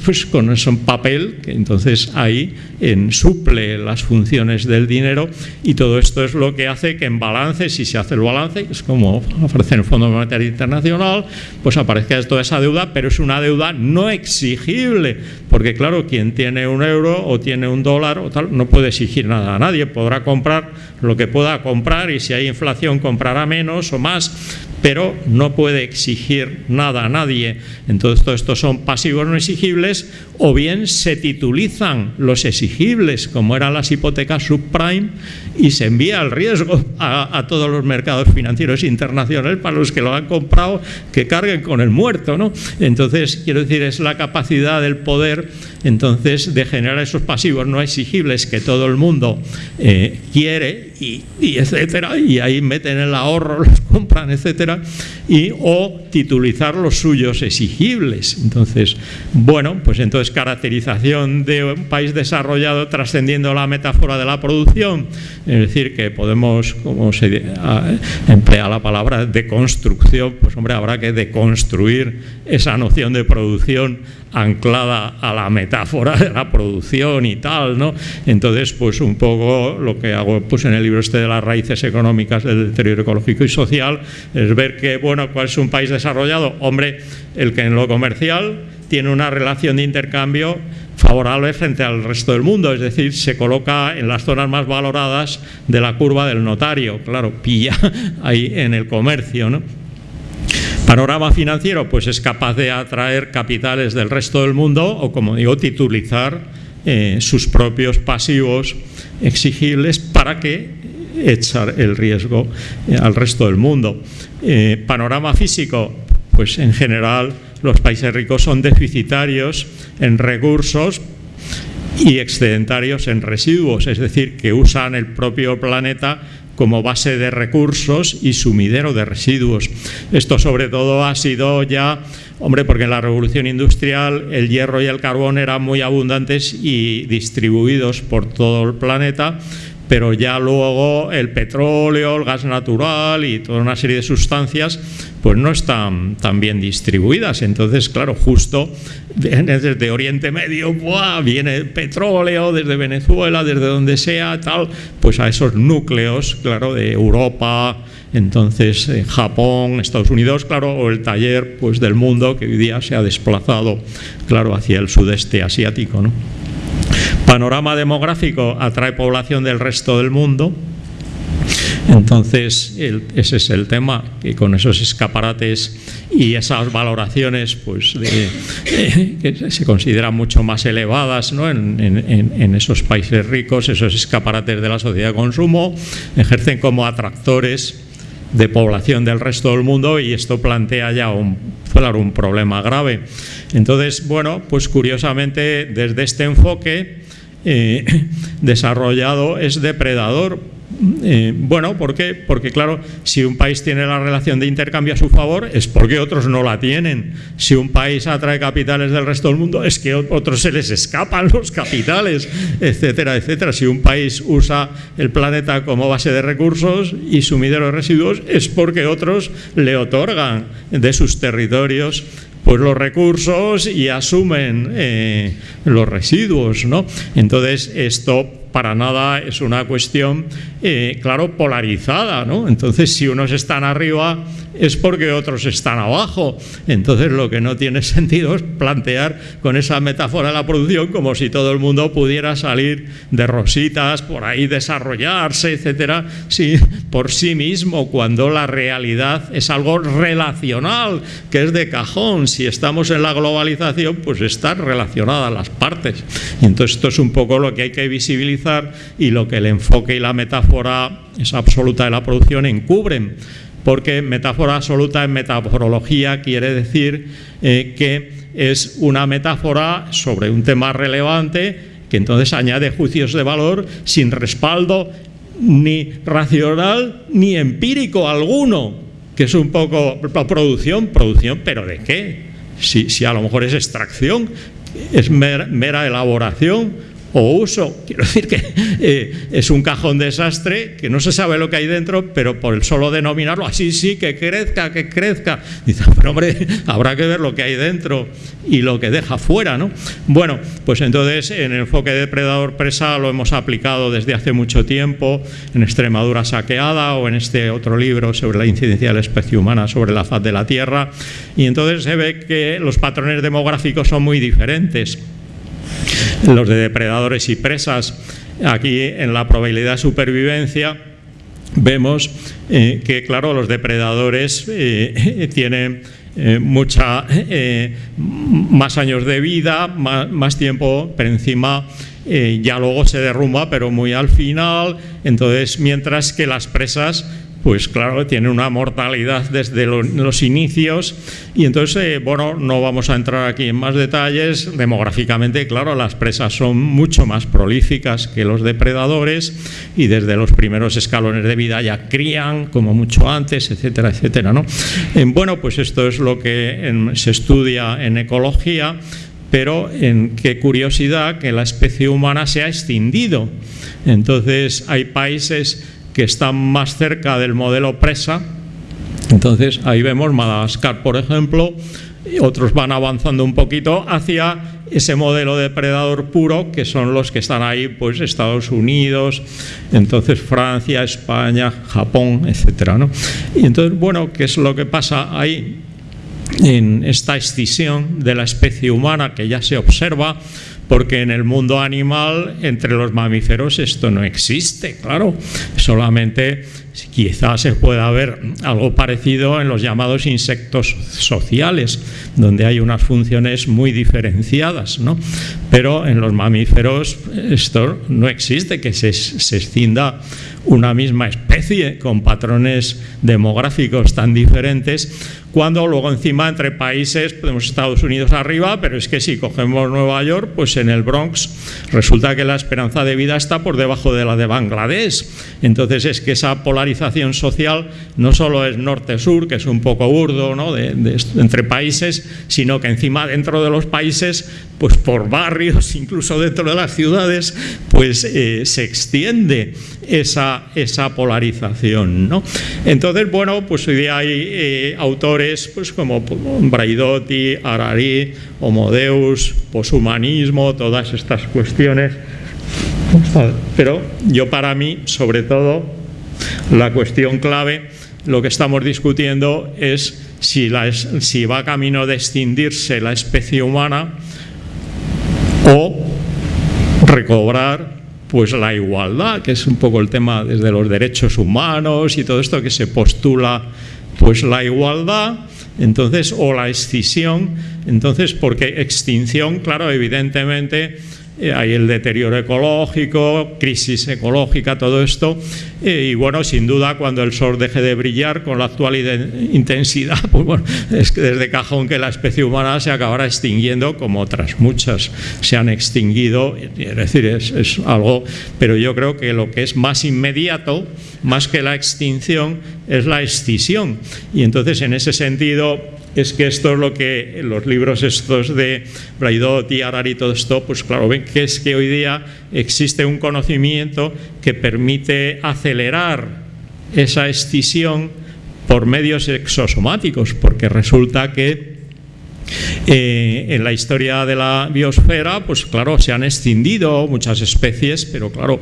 pues con eso en papel, que entonces ahí en, suple las funciones del dinero y todo esto es lo que hace que en balances si se hace el balance, es como en el Fondo Monetario Internacional, pues aparezca toda esa deuda, pero es una deuda no exigible, porque claro, quien tiene un euro o tiene un dólar o tal, no puede exigir nada a nadie, podrá comprar lo que pueda comprar y si hay inflación comprará menos o más, pero no puede exigir nada a nadie. Entonces, todo esto son pasivos no exigibles o bien se titulizan los exigibles, como eran las hipotecas subprime, y se envía el riesgo a, a todos los mercados financieros internacionales para los que lo han comprado, que carguen con el muerto, ¿no? Entonces, quiero decir, es la capacidad del poder, entonces, de generar esos pasivos no exigibles que todo el mundo eh, quiere y, etcétera, y ahí meten el ahorro, <laughs> los compran, etcétera, y o titulizar los suyos exigibles. Entonces, bueno, pues entonces caracterización de un país desarrollado trascendiendo la metáfora de la producción, es decir, que podemos, como se emplea la palabra deconstrucción, pues hombre, habrá que deconstruir esa noción de producción anclada a la metáfora de la producción y tal, ¿no? Entonces, pues un poco lo que hago pues en el libro este de las raíces económicas del deterioro ecológico y social es ver que, bueno, ¿cuál es un país desarrollado? Hombre, el que en lo comercial tiene una relación de intercambio favorable frente al resto del mundo, es decir, se coloca en las zonas más valoradas de la curva del notario, claro, pilla ahí en el comercio, ¿no? Panorama financiero, pues es capaz de atraer capitales del resto del mundo o, como digo, titulizar eh, sus propios pasivos exigibles para que echar el riesgo eh, al resto del mundo. Eh, panorama físico, pues en general los países ricos son deficitarios en recursos y excedentarios en residuos, es decir, que usan el propio planeta como base de recursos y sumidero de residuos. Esto sobre todo ha sido ya, hombre, porque en la revolución industrial el hierro y el carbón eran muy abundantes y distribuidos por todo el planeta, pero ya luego el petróleo, el gas natural y toda una serie de sustancias pues no están tan bien distribuidas. Entonces, claro, justo desde Oriente Medio viene petróleo, desde Venezuela, desde donde sea, tal, pues a esos núcleos, claro, de Europa, entonces eh, Japón, Estados Unidos, claro, o el taller pues, del mundo que hoy día se ha desplazado, claro, hacia el sudeste asiático. ¿no? Panorama demográfico atrae población del resto del mundo. Entonces, ese es el tema, y con esos escaparates y esas valoraciones pues, que se consideran mucho más elevadas ¿no? en, esos países ricos, esos escaparates de la sociedad de consumo, ejercen como atractores de población del resto del mundo y esto plantea ya un, un problema grave. Entonces, bueno, pues curiosamente desde este enfoque eh, <laughs> desarrollado es depredador. Eh, bueno, ¿por qué? Porque claro, si un país tiene la relación de intercambio a su favor es porque otros no la tienen. Si un país atrae capitales del resto del mundo es que otros se les escapan <laughs> los capitales, etcétera, etcétera. Si un país usa el planeta como base de recursos y sumidero de residuos es porque otros le otorgan de sus territorios pues los recursos y asumen eh, los residuos, ¿no? Entonces esto para nada es una cuestión, eh, claro, polarizada, ¿no? Entonces, si unos están arriba es porque otros están abajo. Entonces, lo que no tiene <laughs> sentido es plantear con esa metáfora la producción como si todo el mundo pudiera salir de rositas, por ahí desarrollarse, etcétera, sí, por sí mismo, cuando la realidad es algo relacional, que es de cajón. Si estamos en la globalización, pues están relacionadas las partes. Y entonces, esto es un poco lo que hay que visibilizar y lo que el enfoque y la metáfora esa absoluta de la producción encubren. Porque metáfora absoluta en metaforología quiere decir eh, que es una metáfora sobre un tema relevante que entonces añade juicios de valor sin respaldo ni racional ni empírico alguno, que es un poco producción, producción, pero ¿de qué? Si, si a lo mejor es extracción, es mera elaboración o uso. Quiero decir que eh, es un cajón desastre, que no se sabe lo que hay dentro, pero por el solo denominarlo, así sí, que crezca, que crezca. Dice, pero hombre, <laughs> habrá que ver lo que hay dentro y lo que deja fuera, ¿no? Bueno, pues entonces en el enfoque depredador-presa lo hemos aplicado desde hace mucho tiempo, en Extremadura saqueada o en este otro libro sobre la incidencia de la especie humana sobre la faz de la Tierra, y entonces se ve que los patrones demográficos son muy diferentes los de depredadores y presas. Aquí en la probabilidad de supervivencia vemos eh, que, claro, los depredadores eh, <laughs> tienen eh, mucha más años de vida, más, tiempo, pero encima ya luego se derrumba, pero muy al final. Entonces, mientras que las presas pues claro, tiene una mortalidad desde los inicios y entonces, eh, bueno, no vamos a entrar aquí en más detalles. Demográficamente, claro, las presas son mucho más prolíficas que los depredadores y desde los primeros escalones de vida ya crían como mucho antes, etcétera, etcétera. ¿no? Eh, bueno, pues esto es lo que se estudia en ecología pero en qué curiosidad que la especie humana se ha extinguido. Entonces hay países que están más cerca del modelo presa. Entonces ahí vemos Madagascar, por ejemplo, otros van avanzando un poquito hacia ese modelo depredador puro que son los que están ahí, pues Estados Unidos, entonces Francia, España, Japón, etcétera. ¿no? Y entonces, bueno, ¿qué es lo que pasa ahí? En esta extinción de la especie humana que ya se observa, porque en el mundo animal, entre los mamíferos, esto no existe, claro. Solamente quizás se pueda ver algo parecido en los llamados insectos sociales, donde hay unas funciones muy diferenciadas, ¿no? Pero en los mamíferos esto no existe, que se, se extinda una misma especie con patrones demográficos tan diferentes cuando luego encima entre países podemos Estados Unidos arriba, pero es que si cogemos Nueva York, pues en el Bronx resulta que la esperanza de vida está por debajo de la de Bangladesh. Entonces es que esa polarización social no solo es norte-sur, que es un poco burdo ¿no? de, entre países, sino que encima dentro de los países, pues por barrios, <laughs> incluso dentro de las ciudades, pues eh, se extiende esa, esa polarización. ¿no? Entonces, bueno, pues hoy día hay eh, autores pues, como Braidotti, Harari, Homodeus, poshumanismo, todas estas cuestiones. Pero yo para mí, sobre todo, la cuestión clave, lo que estamos discutiendo es si, va camino de extinguirse la especie humana o recobrar pues la igualdad, que es un poco el tema desde los derechos humanos y todo esto que se postula pues la igualdad, entonces, o la excisión, entonces, porque extinción, claro, evidentemente hay el deterioro ecológico, crisis ecológica, todo esto, eh, y bueno, sin duda cuando el sol deje de brillar con la actual intensidad, <laughs> pues bueno, es que desde cajón que la especie humana se acabará extinguiendo como otras muchas se han extinguido, es decir, es, es algo, pero yo creo que lo que es más inmediato, más que la extinción, es la excisión, y entonces en ese sentido es que esto es lo que los libros estos de Braidot y y todo esto, pues claro, ven que es que hoy día existe un conocimiento que permite acelerar esa escisión por medios exosomáticos, porque resulta que eh, en la historia de la biosfera, pues claro, se han extinguido muchas especies, pero claro,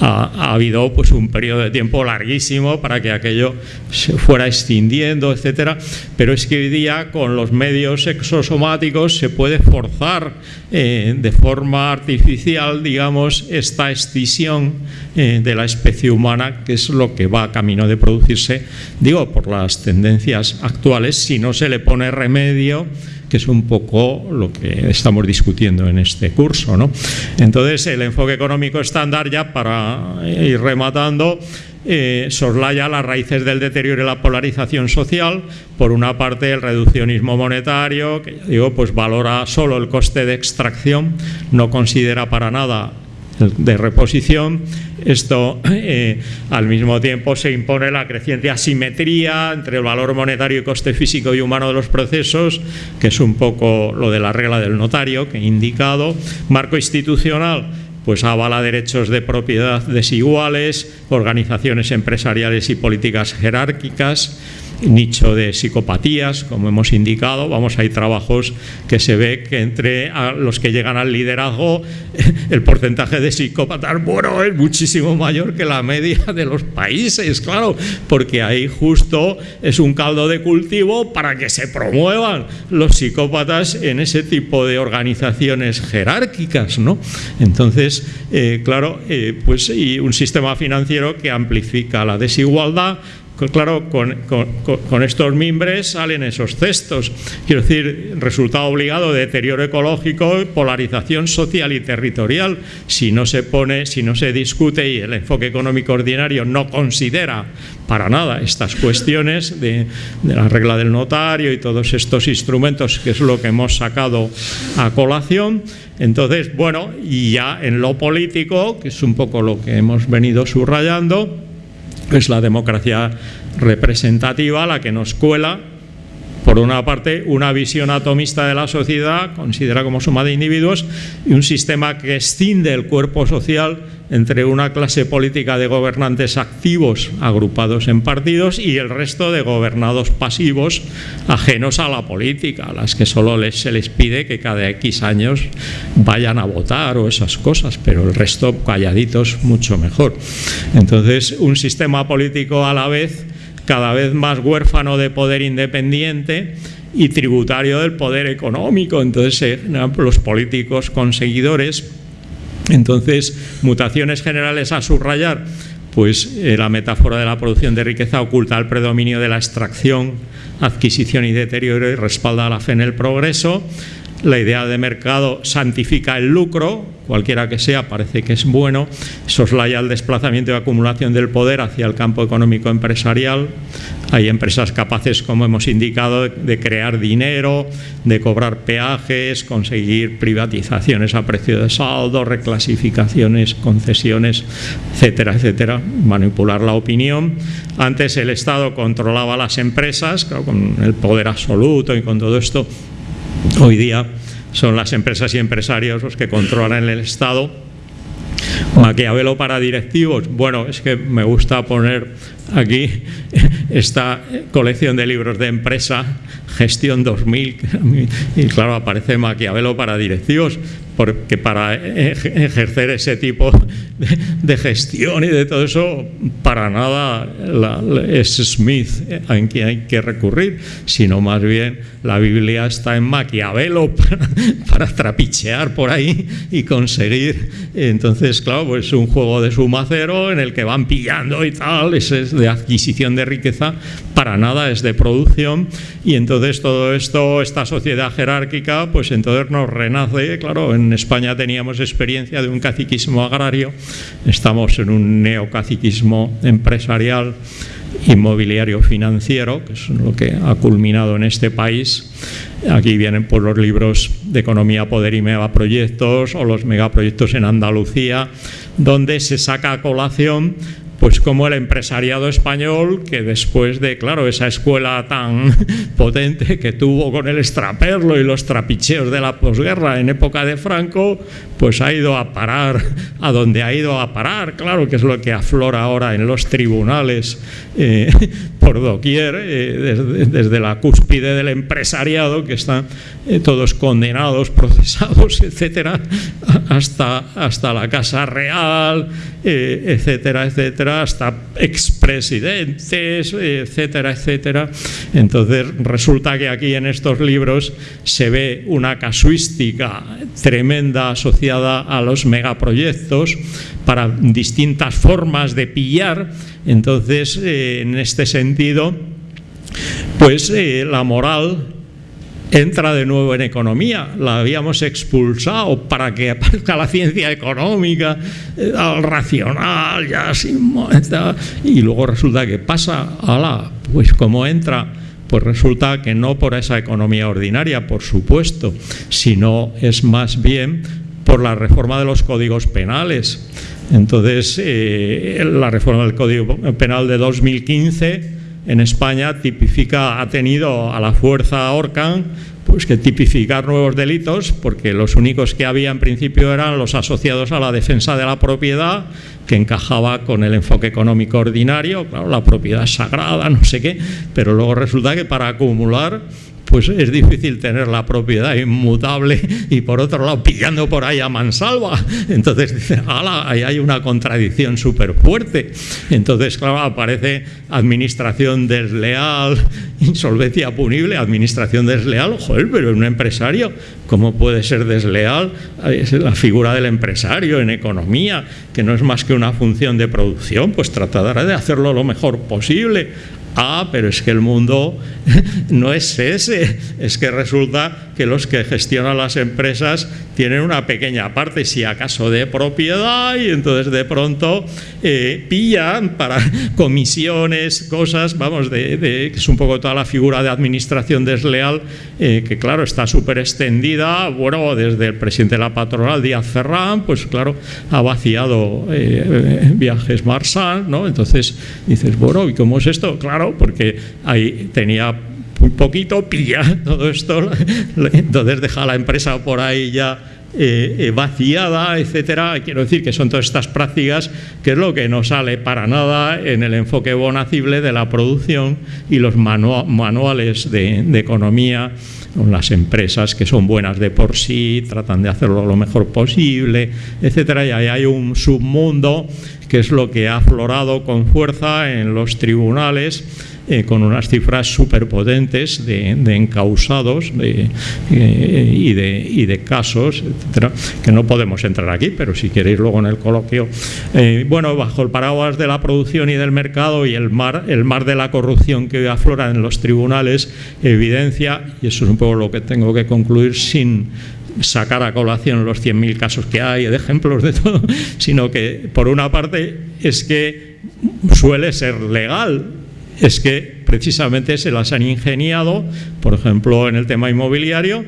ha, habido pues un periodo de tiempo larguísimo para que aquello se fuera extinguiendo, etcétera. Pero es que hoy día con los medios exosomáticos se puede forzar eh, de forma artificial, digamos, esta extinción eh, de la especie humana, que es lo que va a camino de producirse, digo, por las tendencias actuales, si no se le pone remedio que es un poco lo que estamos discutiendo en este curso. ¿no? Entonces, el enfoque económico estándar, ya para ir rematando, eh, soslaya las raíces del deterioro y la polarización social. Por una parte, el reduccionismo monetario, que digo, pues valora solo el coste de extracción, no considera para nada de reposición. Esto eh, al mismo tiempo se impone la creciente asimetría entre el valor monetario y coste físico y humano de los procesos, que es un poco lo de la regla del notario que he indicado. Marco institucional pues avala derechos de propiedad desiguales, organizaciones empresariales y políticas jerárquicas, nicho de psicopatías, como hemos indicado. Vamos, hay trabajos que se ve que entre los que llegan al liderazgo, <laughs> el porcentaje de psicópatas, bueno, es muchísimo mayor que la media de los países, claro, porque ahí justo es un caldo de cultivo para que se promuevan los psicópatas en ese tipo de organizaciones jerárquicas, ¿no? Entonces, eh, claro, eh, pues y un sistema financiero que amplifica la desigualdad, claro, con, estos mimbres salen esos cestos. Quiero decir, resultado obligado de deterioro ecológico, polarización social y territorial. Si no se pone, si no se discute y el enfoque económico ordinario no considera para nada estas cuestiones de, de la regla del notario y todos estos instrumentos, que es lo que hemos sacado a colación, entonces, bueno, y ya en lo político, que es un poco lo que hemos venido subrayando, es la democracia representativa la que nos cuela, por una parte, una visión atomista de la sociedad, considera como suma de individuos, y un sistema que escinde el cuerpo social entre una clase política de gobernantes activos agrupados en partidos y el resto de gobernados pasivos ajenos a la política, a las que solo se les pide que cada X años vayan a votar o esas cosas, pero el resto calladitos mucho mejor. Entonces, un sistema político a la vez cada vez más huérfano de poder independiente y tributario del poder económico. Entonces, eh, los políticos conseguidores, entonces, mutaciones generales a subrayar, pues eh, la metáfora de la producción de riqueza oculta el predominio de la extracción, adquisición y deterioro y respalda la fe en el progreso. La idea de mercado santifica el lucro, cualquiera que sea, parece que es bueno, soslaya el desplazamiento y acumulación del poder hacia el campo económico empresarial. Hay empresas capaces, como hemos indicado, de crear dinero, de cobrar peajes, conseguir privatizaciones a precio de saldo, reclasificaciones, concesiones, etcétera, etcétera, manipular la opinión. Antes el Estado controlaba las empresas, con el poder absoluto y con todo esto. Hoy día son las empresas y empresarios los que controlan el Estado. Maquiavelo para directivos, bueno, es que me gusta poner aquí esta colección de libros de empresa, Gestión 2000, y claro, aparece Maquiavelo para directivos, porque para ejercer ese tipo de, gestión y de todo eso, para nada es Smith en quien hay que recurrir, sino más bien la Biblia está en Maquiavelo <laughs> para, trapichear por ahí y conseguir. Entonces, claro, pues es un juego de suma cero en el que van pillando y tal, es de adquisición de riqueza, para nada es de producción, y entonces todo esto, esta sociedad jerárquica, pues entonces nos renace, claro, en en España teníamos experiencia de un caciquismo agrario, estamos en un neocaciquismo empresarial inmobiliario financiero, que es lo que ha culminado en este país. Aquí vienen por los libros de economía, poder y megaproyectos o los megaproyectos en Andalucía, donde se saca a colación pues como el empresariado español, que después de, claro, esa escuela tan <laughs> potente que tuvo con el extraperlo y los trapicheos de la posguerra en época de Franco, pues ha ido a parar a donde ha ido a parar, claro, que es lo que aflora ahora en los tribunales eh, <laughs> por doquier, eh, desde, la cúspide del empresariado, que están eh, todos condenados, <laughs> procesados, etcétera, hasta, hasta la Casa Real, etcétera, etcétera, hasta expresidentes, etcétera, etcétera. Entonces resulta que aquí en estos libros se ve una casuística tremenda asociada a los megaproyectos para distintas formas de pillar. Entonces, eh, en este sentido, pues eh, la moral entra de nuevo en economía. La habíamos expulsado para que aparezca la ciencia económica, eh, al racional, ya sin, y luego resulta que pasa, ala, pues como entra pues resulta que no por esa economía ordinaria, por supuesto, sino es más bien por la reforma de los códigos penales. Entonces, eh, la reforma del Código Penal de 2015 en España tipifica, ha tenido a la fuerza Orcan pues que tipificar nuevos delitos, porque los únicos que había en principio eran los asociados a la defensa de la propiedad, que encajaba con el enfoque económico ordinario, claro, la propiedad sagrada, no sé qué, pero luego resulta que para acumular pues es difícil tener la propiedad inmutable y por otro lado pillando por ahí a mansalva. Entonces dice, ala, ahí hay una contradicción súper fuerte. Entonces, claro, aparece administración desleal, insolvencia punible, administración desleal, joder, pero un empresario, ¿cómo puede ser desleal? Es la figura del empresario en economía, que no es más que una función de producción, pues tratará de hacerlo lo mejor posible Ah, pero es que el mundo <laughs> no es ese, es que resulta que los que gestionan las empresas tienen una pequeña parte, si acaso de propiedad, y entonces de pronto eh, pillan para <laughs> comisiones, cosas, vamos, de, que es un poco toda la figura de administración desleal, eh, que claro, está súper extendida, bueno, desde el presidente de la patronal, Díaz Ferrán, pues claro, ha vaciado eh, viajes Marsal, ¿no? Entonces dices, bueno, ¿y cómo es esto? Claro, porque ahí tenía un poquito, pilla todo esto, entonces deja la empresa por ahí ya eh, eh, vaciada, etcétera. Quiero decir que son todas estas prácticas que es lo que no sale para nada en el enfoque bonacible de la producción y los manuales de, de economía las empresas que son buenas de por sí, tratan de hacerlo lo mejor posible, etcétera, y ahí hay un submundo que es lo que ha aflorado con fuerza en los tribunales eh, con unas cifras superpotentes de, de encausados eh, y, de, casos, etcétera, que no podemos entrar aquí, pero si queréis luego en el coloquio. Eh, bueno, bajo el paraguas de la producción y del mercado y el mar, el mar de la corrupción que aflora en los tribunales evidencia, y eso es un poco lo que tengo que concluir sin sacar a colación los 100.000 casos que hay, de ejemplos de todo, <laughs> sino que por una parte es que suele ser legal es que precisamente se las han ingeniado, por ejemplo, en el tema inmobiliario,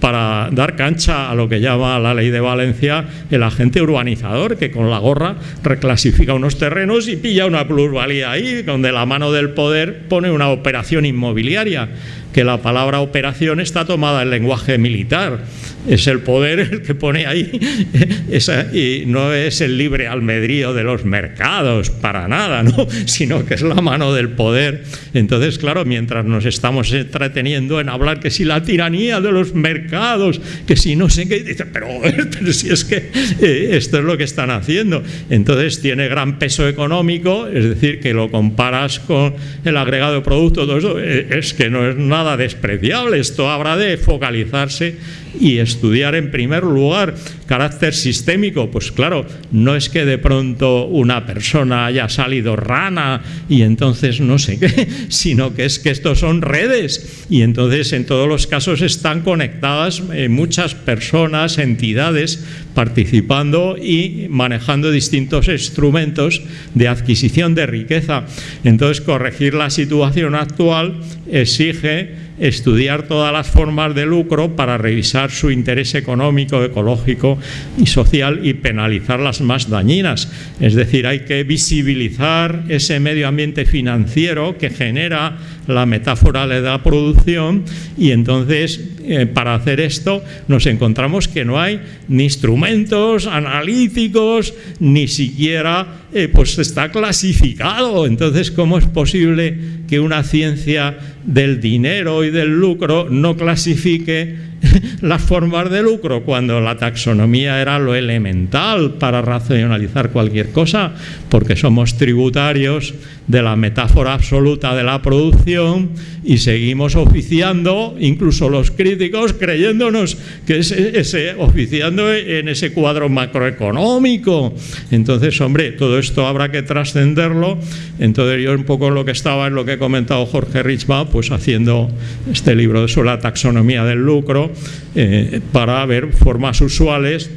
para dar cancha a lo que llama la ley de Valencia el agente urbanizador, que con la gorra reclasifica unos terrenos y pilla una plusvalía ahí, donde la mano del poder pone una operación inmobiliaria, que la palabra operación está tomada en lenguaje militar es el poder el que pone ahí, <laughs> y no es el libre albedrío de los mercados, para nada, ¿no? <laughs> sino que es la mano del poder. Entonces, claro, mientras nos estamos entreteniendo en hablar que si la tiranía de los mercados, que si no sé qué, dice, pero, <laughs> si es que eh, esto es lo que están haciendo. Entonces tiene gran peso económico, es decir, que lo comparas con el agregado de producto, eh, es que no es nada despreciable, esto habrá de focalizarse y estudiar en primer lugar carácter sistémico, pues claro, no es que de pronto una persona haya salido rana y entonces no sé qué, <laughs> sino que es que estos son redes y entonces en todos los casos están conectadas eh, muchas personas, entidades participando y manejando distintos instrumentos de adquisición de riqueza. Entonces corregir la situación actual exige estudiar todas las formas de lucro para revisar su interés económico, ecológico y social y penalizar las más dañinas. Es decir, hay que visibilizar ese medio ambiente financiero que genera la metáfora de la producción y entonces eh, para hacer esto nos encontramos que no hay ni instrumentos analíticos ni siquiera eh, pues está clasificado entonces cómo es posible que una ciencia del dinero del lucro no clasifique <laughs> las formas de lucro cuando la taxonomía era lo elemental para racionalizar cualquier cosa, porque somos tributarios de la metáfora absoluta de la producción y seguimos oficiando, incluso los críticos, creyéndonos que es ese, oficiando en ese cuadro macroeconómico. Entonces, hombre, todo esto habrá que trascenderlo. Entonces, yo un poco lo que estaba en lo que he comentado Jorge Richma, pues haciendo este libro sobre la taxonomía del lucro, eh, para ver formas usuales,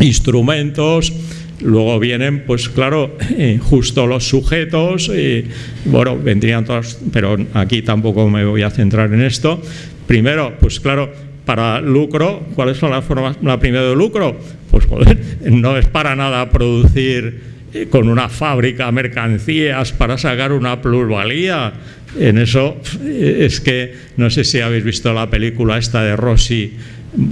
instrumentos, Luego vienen, pues claro, <laughs> eh, justo los sujetos, bueno, vendrían todos, pero aquí tampoco me voy a centrar en esto. Primero, pues claro, para lucro, ¿cuáles son las formas? La primera de lucro, pues <laughs> no es para nada producir eh, con una fábrica mercancías para sacar una plusvalía. En eso es que, no sé si habéis visto la película esta de Rossi,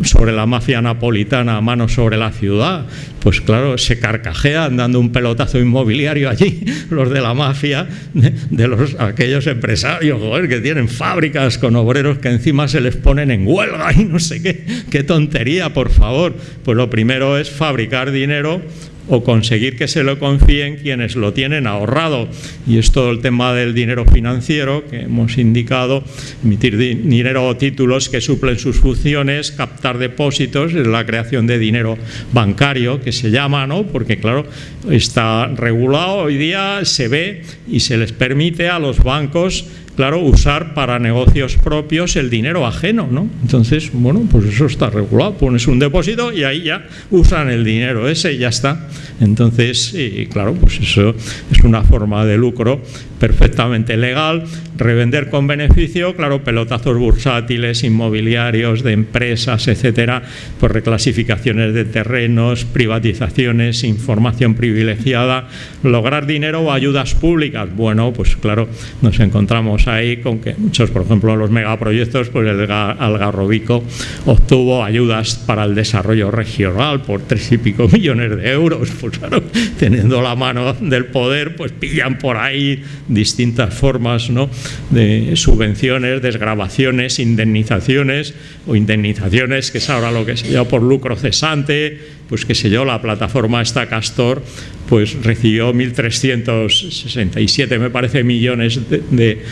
sobre la mafia napolitana, mano sobre la ciudad, pues claro, se carcajean dando un pelotazo inmobiliario allí, <laughs> los de la mafia, de, los, aquellos empresarios, que tienen fábricas con obreros que encima se les ponen en huelga y no sé qué, qué tontería, por favor. Pues lo primero es fabricar dinero o conseguir que se lo confíen quienes lo tienen ahorrado. Y es todo el tema del dinero financiero que hemos indicado, emitir dinero o títulos que suplen sus funciones, captar depósitos, es la creación de dinero bancario que se llama, ¿no? porque claro, está regulado hoy día, se ve y se les permite a los bancos claro, usar para negocios propios el dinero ajeno, ¿no? Entonces, bueno, pues eso está regulado, pones un depósito y ahí ya usan el dinero ese y ya está. Entonces, claro, pues eso es una forma de lucro perfectamente legal, revender con beneficio, claro, pelotazos bursátiles, inmobiliarios, de empresas, etcétera, por reclasificaciones de terrenos, privatizaciones, información privilegiada, lograr dinero o ayudas públicas. Bueno, pues claro, nos encontramos ahí con que muchos, por ejemplo, los megaproyectos, pues el Algarrobico obtuvo ayudas para el desarrollo regional por tres y pico <laughs> millones de euros, pues claro, teniendo la mano del poder, pues pillan por ahí distintas formas ¿no? de subvenciones, desgrabaciones, indemnizaciones o indemnizaciones, que es ahora lo que se llama por lucro cesante, pues qué sé yo, la plataforma esta Castor pues recibió 1.367 me parece millones de,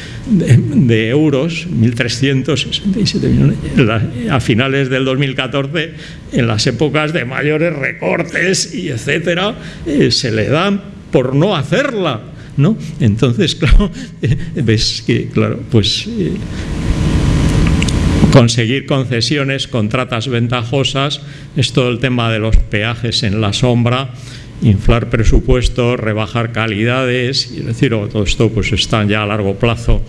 euros, 1.367 millones a finales del 2014 en las épocas de mayores recortes y etcétera eh, se le dan por no hacerla ¿no? Entonces, <laughs> claro, ves que, claro, pues eh, conseguir concesiones, contratas ventajosas, es todo el tema de los peajes en la sombra, inflar presupuestos, rebajar calidades, y decir, todo esto pues están ya a largo plazo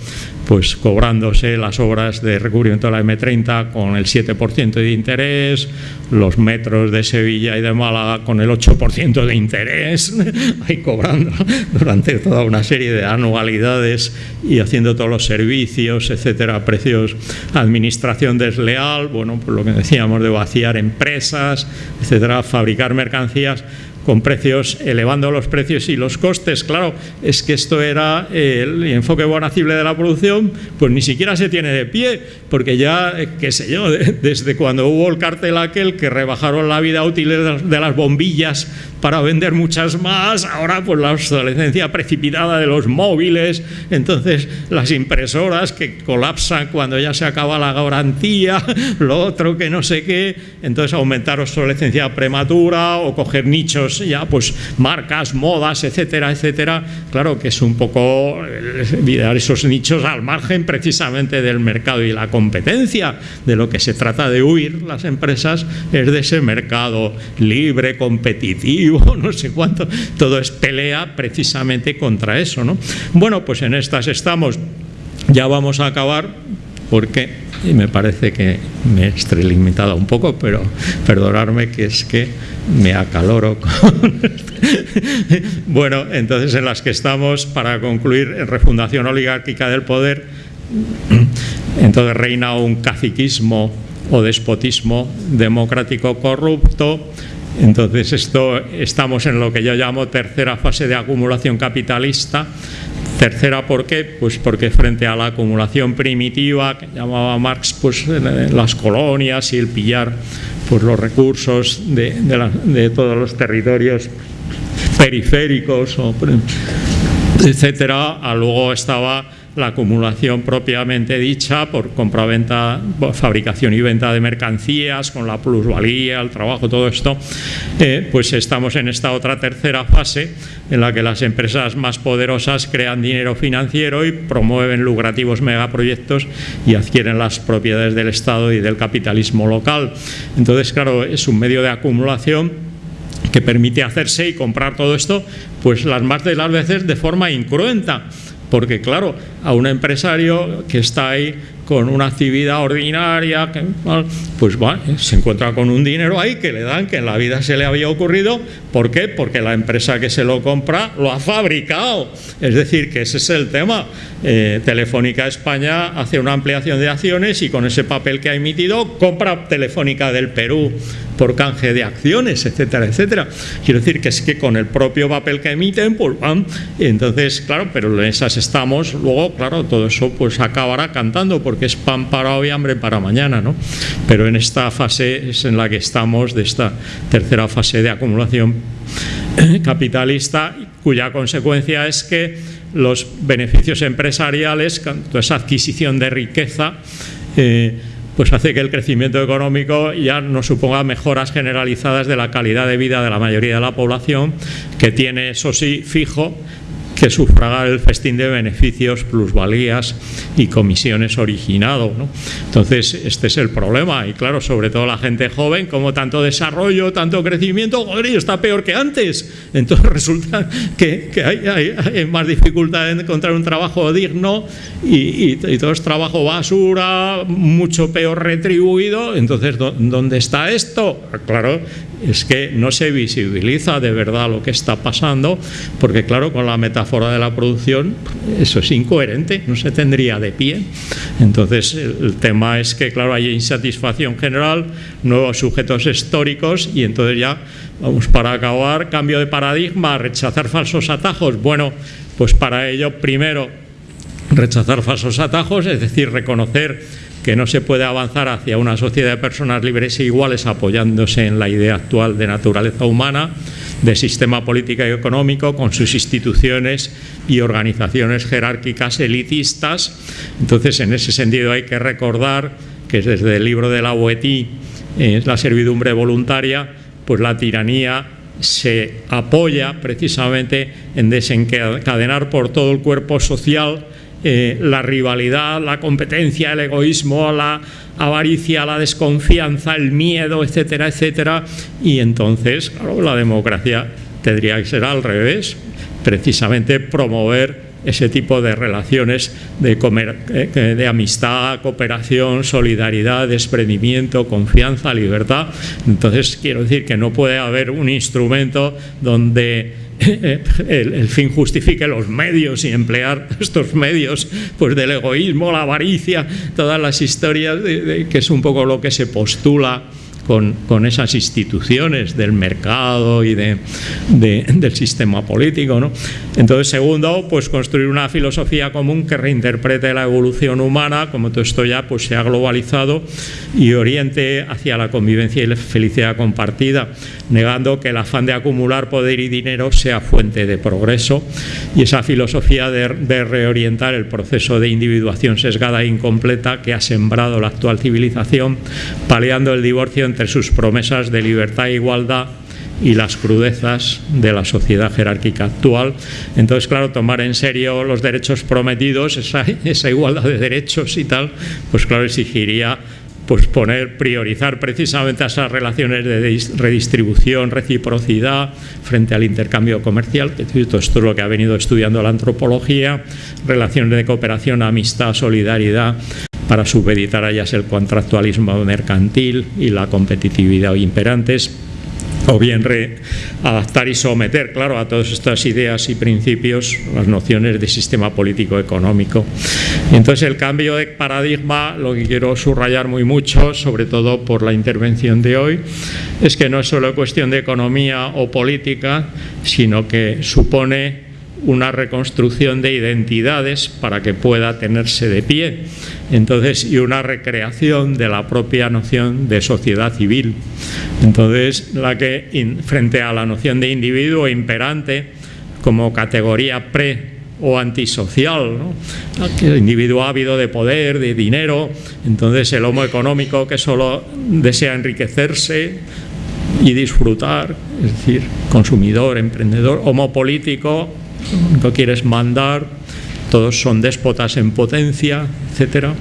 pues cobrándose las obras de recubrimiento de la M30 con el 7% de interés, los metros de Sevilla y de Málaga con el 8% de interés, <laughs> ahí cobrando durante toda una serie de anualidades y haciendo todos los servicios, etcétera, precios, administración desleal, bueno, pues lo que decíamos de vaciar empresas, etcétera, fabricar mercancías con precios, elevando los precios y los costes. Claro, es que esto era el enfoque bonacible de la producción, pues ni siquiera se tiene de pie, porque ya, eh, qué sé yo, <laughs> desde cuando hubo el cartel aquel que rebajaron la vida útil de las bombillas para vender muchas más, ahora pues la obsolescencia precipitada de los móviles, entonces las impresoras que colapsan cuando ya se acaba la garantía, <laughs> lo otro que no sé qué, entonces aumentar obsolescencia prematura o coger nichos ya pues marcas, modas, etcétera, etcétera, claro que es un poco eh, esos nichos al margen precisamente del mercado y la competencia, de lo que se trata de huir las empresas es de ese mercado libre, competitivo, <laughs> no sé cuánto, todo es pelea precisamente contra eso. ¿no? Bueno, pues en estas estamos, ya vamos a acabar porque y me parece que me he extralimitado un poco, pero perdonarme que es que me acaloro <laughs> con... bueno, entonces en las que estamos, para concluir, en refundación oligárquica del poder, entonces reina un caciquismo o despotismo democrático corrupto, entonces, esto, estamos en lo que yo llamo tercera fase de acumulación capitalista. Tercera, ¿por qué? Pues porque frente a la acumulación primitiva, que llamaba Marx pues, las colonias y el pillar pues, los recursos de, de todos los territorios periféricos, etcétera, luego estaba la acumulación propiamente dicha por compraventa, fabricación y venta de mercancías, con la plusvalía, el trabajo, todo esto, eh, pues estamos en esta otra tercera fase en la que las empresas más poderosas crean dinero financiero y promueven lucrativos megaproyectos y adquieren las propiedades del Estado y del capitalismo local. Entonces, claro, es un medio de acumulación que permite hacerse y comprar todo esto, pues las más de las veces de forma incruenta porque claro, a un empresario que está ahí con una actividad ordinaria, pues va, se encuentra con un dinero ahí que le dan, que en la vida se le había ocurrido. ¿Por qué? Porque la empresa que se lo compra lo ha fabricado. Es decir, que ese es el tema. Eh, Telefónica España hace una ampliación de acciones y con ese papel que ha emitido compra Telefónica del Perú por canje de acciones, etcétera, etcétera. Quiero decir que es que con el propio papel que emiten, pues van, entonces, claro, pero en esas estamos, luego, claro, todo eso pues acabará cantando porque es pan para hoy, hambre para mañana, ¿no? Pero en esta fase es en la que estamos, de esta tercera fase de acumulación <clears throat> capitalista, cuya consecuencia es que los beneficios empresariales, esa adquisición de riqueza, eh, pues hace que el crecimiento económico ya no suponga mejoras generalizadas de la calidad de vida de la mayoría de la población, que tiene, eso sí, fijo, que sufragar el festín de beneficios, plusvalías y comisiones originado. Entonces, este es el problema. Y claro, sobre todo la gente joven, como tanto desarrollo, tanto crecimiento, joder, está peor que antes. Entonces <laughs> resulta que, hay, más dificultad en encontrar un trabajo digno y, todo es trabajo basura, mucho peor retribuido. Entonces, ¿dónde está esto? Claro, es que no se visibiliza de verdad lo que está pasando, porque claro, con la metáfora de la producción, eso es incoherente, no se tendría de pie. Entonces, el tema es que, claro, hay insatisfacción general, nuevos sujetos históricos y entonces ya, vamos, para acabar, cambio de paradigma, rechazar falsos atajos. Bueno, pues para ello, primero, rechazar falsos atajos, es decir, reconocer que no se puede avanzar hacia una sociedad de personas libres e iguales apoyándose en la idea actual de naturaleza humana, de sistema político y económico, con sus instituciones y organizaciones jerárquicas elitistas. Entonces, en ese sentido hay que recordar que desde el libro de la Boetí, eh, la servidumbre voluntaria, pues la tiranía se apoya precisamente en desencadenar por todo el cuerpo social eh, la rivalidad, la competencia, el egoísmo, la avaricia, la desconfianza, el miedo, etcétera, etcétera. Y entonces, claro, la democracia tendría que ser al revés, precisamente promover ese tipo de relaciones de, eh, de, amistad, cooperación, solidaridad, desprendimiento, confianza, libertad. Entonces, quiero decir que no puede haber un instrumento donde <laughs> el, fin justifique los medios y emplear <laughs> estos medios pues del egoísmo, la avaricia, todas las historias que es un poco lo que se postula con, esas instituciones del mercado y de, del sistema político. ¿no? Entonces, segundo, pues construir una filosofía común que reinterprete la evolución humana, como todo esto ya pues, se ha globalizado, y oriente hacia la convivencia y la felicidad compartida, negando que el afán de acumular poder y dinero sea fuente de progreso, y esa filosofía de, reorientar el proceso de individuación sesgada e incompleta que ha sembrado la actual civilización, paliando el divorcio entre entre sus promesas de libertad e igualdad y las crudezas de la sociedad jerárquica actual. Entonces, claro, tomar en serio los derechos prometidos, esa, esa igualdad de derechos y tal, pues claro, exigiría pues poner, priorizar precisamente esas relaciones de redistribución, reciprocidad frente al intercambio comercial, que esto es lo que ha venido estudiando la antropología, relaciones de cooperación, amistad, solidaridad, para supeditar a ellas el contractualismo mercantil y la competitividad imperantes o bien adaptar y someter, claro, a todas estas ideas y principios las nociones de sistema político económico. Entonces el cambio de paradigma, lo que quiero subrayar muy mucho, sobre todo por la intervención de hoy, es que no es solo cuestión de economía o política, sino que supone una reconstrucción de identidades para que pueda tenerse de pie. Entonces, y una recreación de la propia noción de sociedad civil. Entonces, la que frente a la noción de individuo imperante como categoría pre o antisocial, el individuo ávido de poder, de dinero, entonces el homo económico que solo desea enriquecerse y disfrutar, es decir, consumidor, emprendedor, homo político no quieres mandar, todos son déspotas en potencia, etcétera.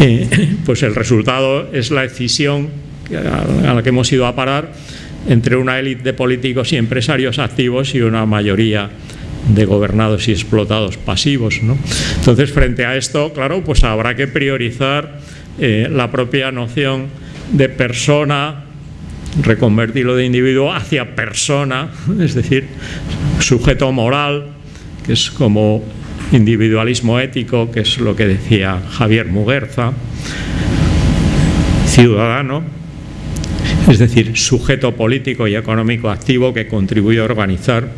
Eh, <laughs> pues el resultado es la decisión a la que hemos ido a parar entre una élite de políticos y empresarios activos y una mayoría de gobernados y explotados pasivos. ¿no? Entonces, frente a esto, claro, pues habrá que priorizar eh, la propia noción de persona, reconvertirlo de individuo hacia persona, <laughs> es decir, sujeto moral, que es como individualismo ético, que es lo que decía Javier Muguerza, ciudadano, es decir, sujeto político y económico activo que contribuye a organizar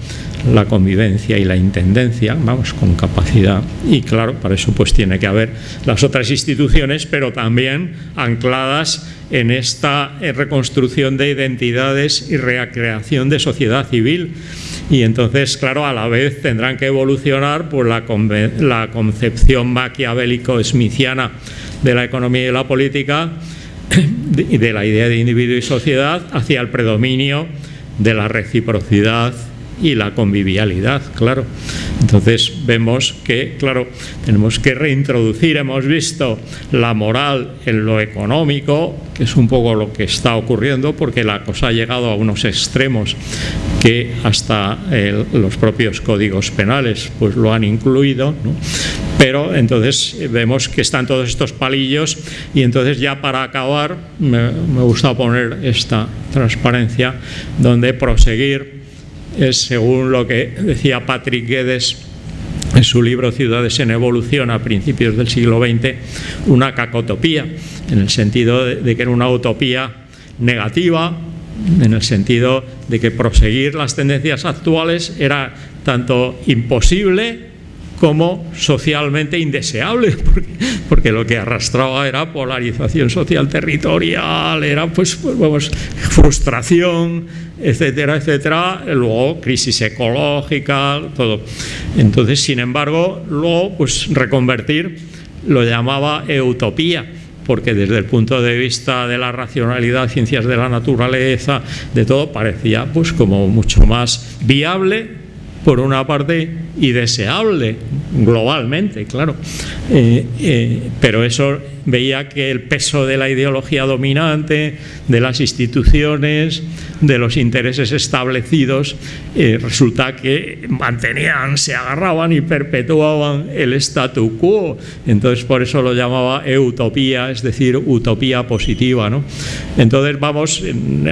la convivencia y la intendencia, vamos, con capacidad. Y claro, para eso pues tiene que haber las otras instituciones, pero también ancladas en esta reconstrucción de identidades y recreación de sociedad civil. Y entonces, claro, a la vez tendrán que evolucionar por la, la concepción maquiavélico-smithiana de la economía y la política <coughs> y de la idea de individuo y sociedad hacia el predominio de la reciprocidad y la convivialidad, claro. Entonces vemos que, claro, tenemos que reintroducir, hemos visto la moral en lo económico, que es un poco lo que está ocurriendo, porque la cosa ha llegado a unos extremos que hasta los propios códigos penales pues lo han incluido, pero entonces vemos que están todos estos palillos y entonces ya para acabar me, me gusta poner esta transparencia donde proseguir. Es, según lo que decía Patrick Guedes en su libro Ciudades en Evolución a principios del siglo XX, una cacotopía, en el sentido de, que era una utopía negativa, en el sentido de que proseguir las tendencias actuales era tanto imposible como socialmente indeseable, <laughs> porque, lo que arrastraba era polarización social territorial, era pues, pues vamos, frustración, etcétera, etcétera, luego crisis ecológica, todo. Entonces, sin embargo, luego pues reconvertir lo llamaba utopía porque desde el punto de vista de la racionalidad, ciencias de la naturaleza, de todo, parecía pues como mucho más viable por una parte, y deseable globalmente, claro. Eh, eh, pero eso veía que el peso de la ideología dominante, de las instituciones, de los intereses establecidos, eh, resulta que mantenían, se agarraban y perpetuaban el statu quo. Entonces por eso lo llamaba utopía, es decir, utopía positiva. ¿no? Entonces vamos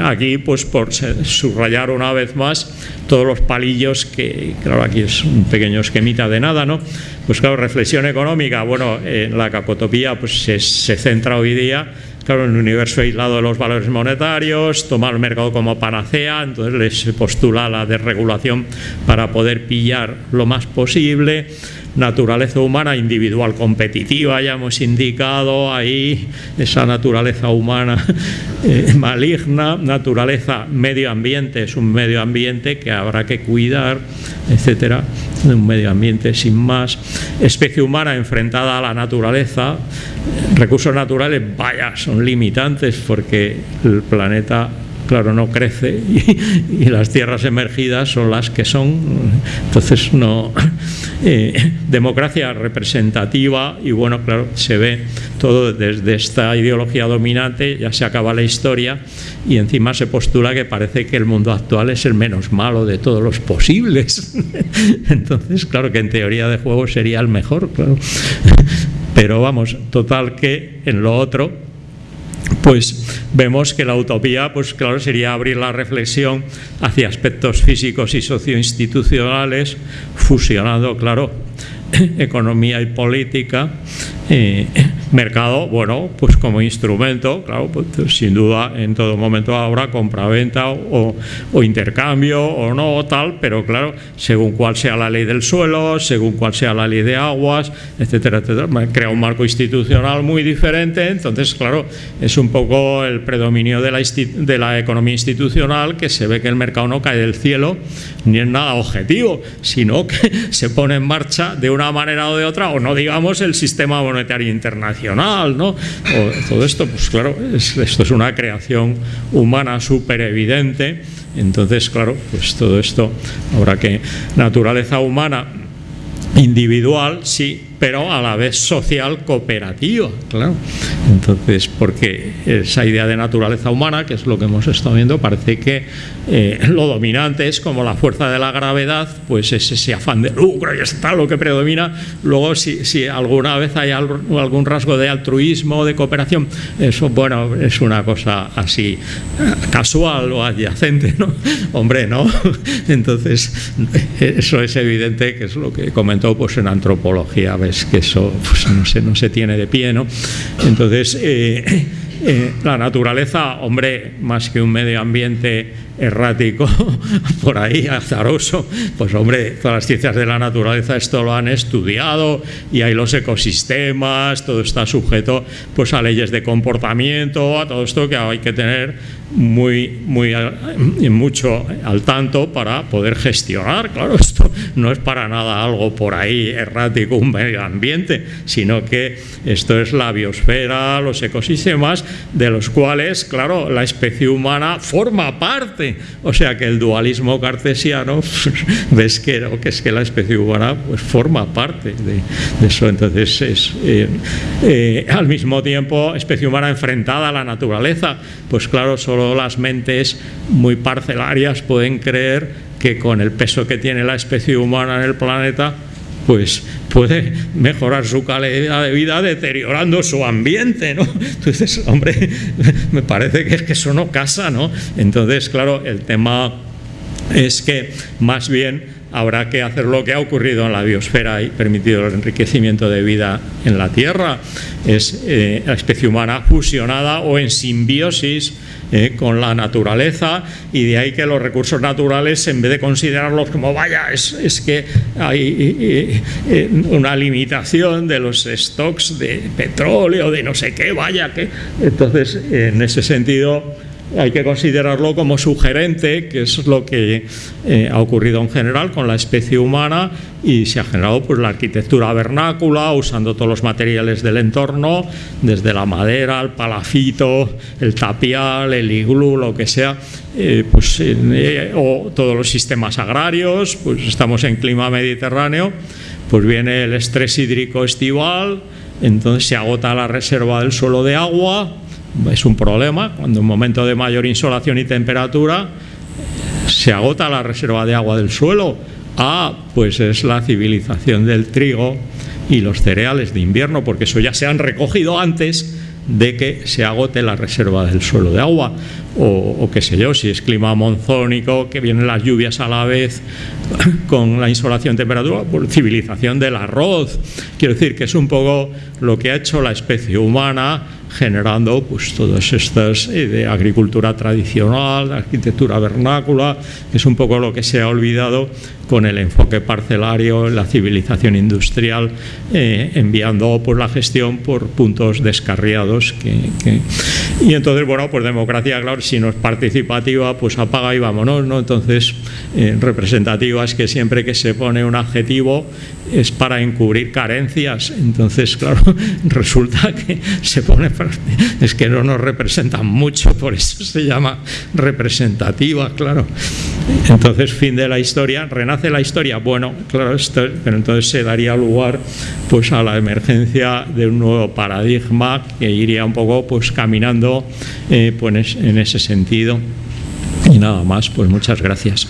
aquí pues por subrayar una vez más todos los palillos que, claro, aquí es un pequeño esquemita de nada, ¿no? Pues claro, reflexión económica, bueno, en la capotopía pues se, se centra hoy día claro, en el universo aislado de los valores monetarios, tomar el mercado como panacea, entonces les postula la desregulación para poder pillar lo más posible, naturaleza humana individual competitiva, ya hemos indicado ahí esa naturaleza humana <laughs> eh, maligna, naturaleza medio ambiente, es un medio ambiente que habrá que cuidar, etcétera, un medio ambiente sin más, especie humana enfrentada a la naturaleza, recursos naturales, vaya, son limitantes porque el planeta claro, no crece <laughs> y, las tierras emergidas son las que son. Entonces, no. <laughs> Eh, democracia representativa y bueno, claro, se ve todo desde esta ideología dominante, ya se acaba la historia y encima se postula que parece que el mundo actual es el menos malo de todos los posibles. <laughs> Entonces, claro que en teoría de juego sería el mejor, claro. Pero vamos, total que en lo otro pues vemos que la utopía, pues claro, sería abrir la reflexión hacia aspectos físicos y socioinstitucionales, fusionando, claro, <clears throat> economía y política, eh, mercado, bueno, pues como instrumento, claro, pues, sin duda en todo momento habrá compra-venta o, intercambio o no, tal, pero claro, según cuál sea la ley del suelo, según cuál sea la ley de aguas, etcétera, etcétera, crea un marco institucional muy diferente, entonces, claro, es un poco el predominio de la, de la economía institucional que se ve que el mercado no cae del cielo ni es nada objetivo, sino que <laughs> se pone en marcha de una manera o de otra, o no digamos el sistema monetario internacional, ¿no? Todo esto, pues claro, esto es una creación humana súper evidente, entonces, claro, pues todo esto habrá que, naturaleza humana individual, sí, pero a la vez social cooperativa, claro. Entonces, porque esa idea de naturaleza humana, que es lo que hemos estado viendo, parece que eh, lo dominante es como la fuerza de la gravedad, pues es ese afán de lucro y está lo que predomina. Luego, si, alguna vez hay algún rasgo de altruismo, de cooperación, eso, bueno, es una cosa así casual o adyacente, ¿no? <laughs> Hombre, ¿no? <laughs> Entonces, eso es evidente que es lo que comentó pues, en antropología, que eso pues, no, se, no se tiene de pie, ¿no? Entonces, eh, eh, la naturaleza, hombre, más que un medio ambiente errático, <laughs> por ahí azaroso, pues hombre, todas las ciencias de la naturaleza esto lo han estudiado y hay los ecosistemas, todo está sujeto pues a leyes de comportamiento, a todo esto que hay que tener muy, muy mucho al tanto para poder gestionar. Claro, esto no es para nada algo por ahí errático, un medio ambiente, sino que esto es la biosfera, los ecosistemas, de los cuales, claro, la especie humana forma parte. O sea que el dualismo cartesiano, <laughs> ves que, que es que la especie humana pues, forma parte de, eso. Entonces, es eh, eh, al mismo tiempo, especie humana enfrentada a la naturaleza, pues claro, solo las mentes muy parcelarias pueden creer que con el peso que tiene la especie humana en el planeta, pues puede mejorar su calidad de vida deteriorando su ambiente, ¿no? <laughs> Entonces, hombre, me parece que es que eso no casa, ¿no? Entonces, claro, el tema es que más bien habrá que hacer lo que ha ocurrido en la biosfera y permitido el enriquecimiento de vida en la Tierra, es eh, la especie humana fusionada o en simbiosis eh, con la naturaleza y de ahí que los recursos naturales en vez de considerarlos como vaya es, es que hay eh, una limitación de los stocks de petróleo de no sé qué vaya que entonces en ese sentido hay que considerarlo como sugerente, que es lo que eh, ha ocurrido en general con la especie humana y se ha generado pues, la arquitectura vernácula, usando todos los materiales del entorno, desde la madera, el palafito, el tapial, el iglú, lo que sea, eh, pues, eh, o todos los sistemas agrarios, pues estamos en clima mediterráneo, pues viene el estrés hídrico estival, entonces se agota la reserva del suelo de agua, es un problema, cuando en momento de mayor insolación y temperatura se agota la reserva de agua del suelo. Ah, pues es la civilización del trigo y los cereales de invierno, porque eso ya se han recogido antes de que se agote la reserva del suelo de agua o, qué sé yo, si es clima monzónico, que vienen las lluvias a la vez <coughs> con la insolación temperatura, por civilización del arroz. Quiero decir que es un poco lo que ha hecho la especie humana generando pues todas estas eh, de agricultura tradicional, de arquitectura vernácula, que es un poco lo que se ha olvidado con el enfoque parcelario, la civilización industrial, eh, enviando pues, la gestión por puntos descarriados. Que, Y entonces, bueno, pues democracia, claro, si no es participativa, pues apaga y vámonos, ¿no? Entonces, eh, representativa es que siempre que se pone un adjetivo es para encubrir carencias, entonces, claro, <laughs> resulta que se pone, es que no nos representan mucho, por eso se llama representativa, claro. Entonces, fin de la historia, renace la historia, bueno, claro, esto, pero entonces se daría lugar pues a la emergencia de un nuevo paradigma que iría un poco pues caminando eh, pues, en ese sentido. Y nada más, pues muchas gracias.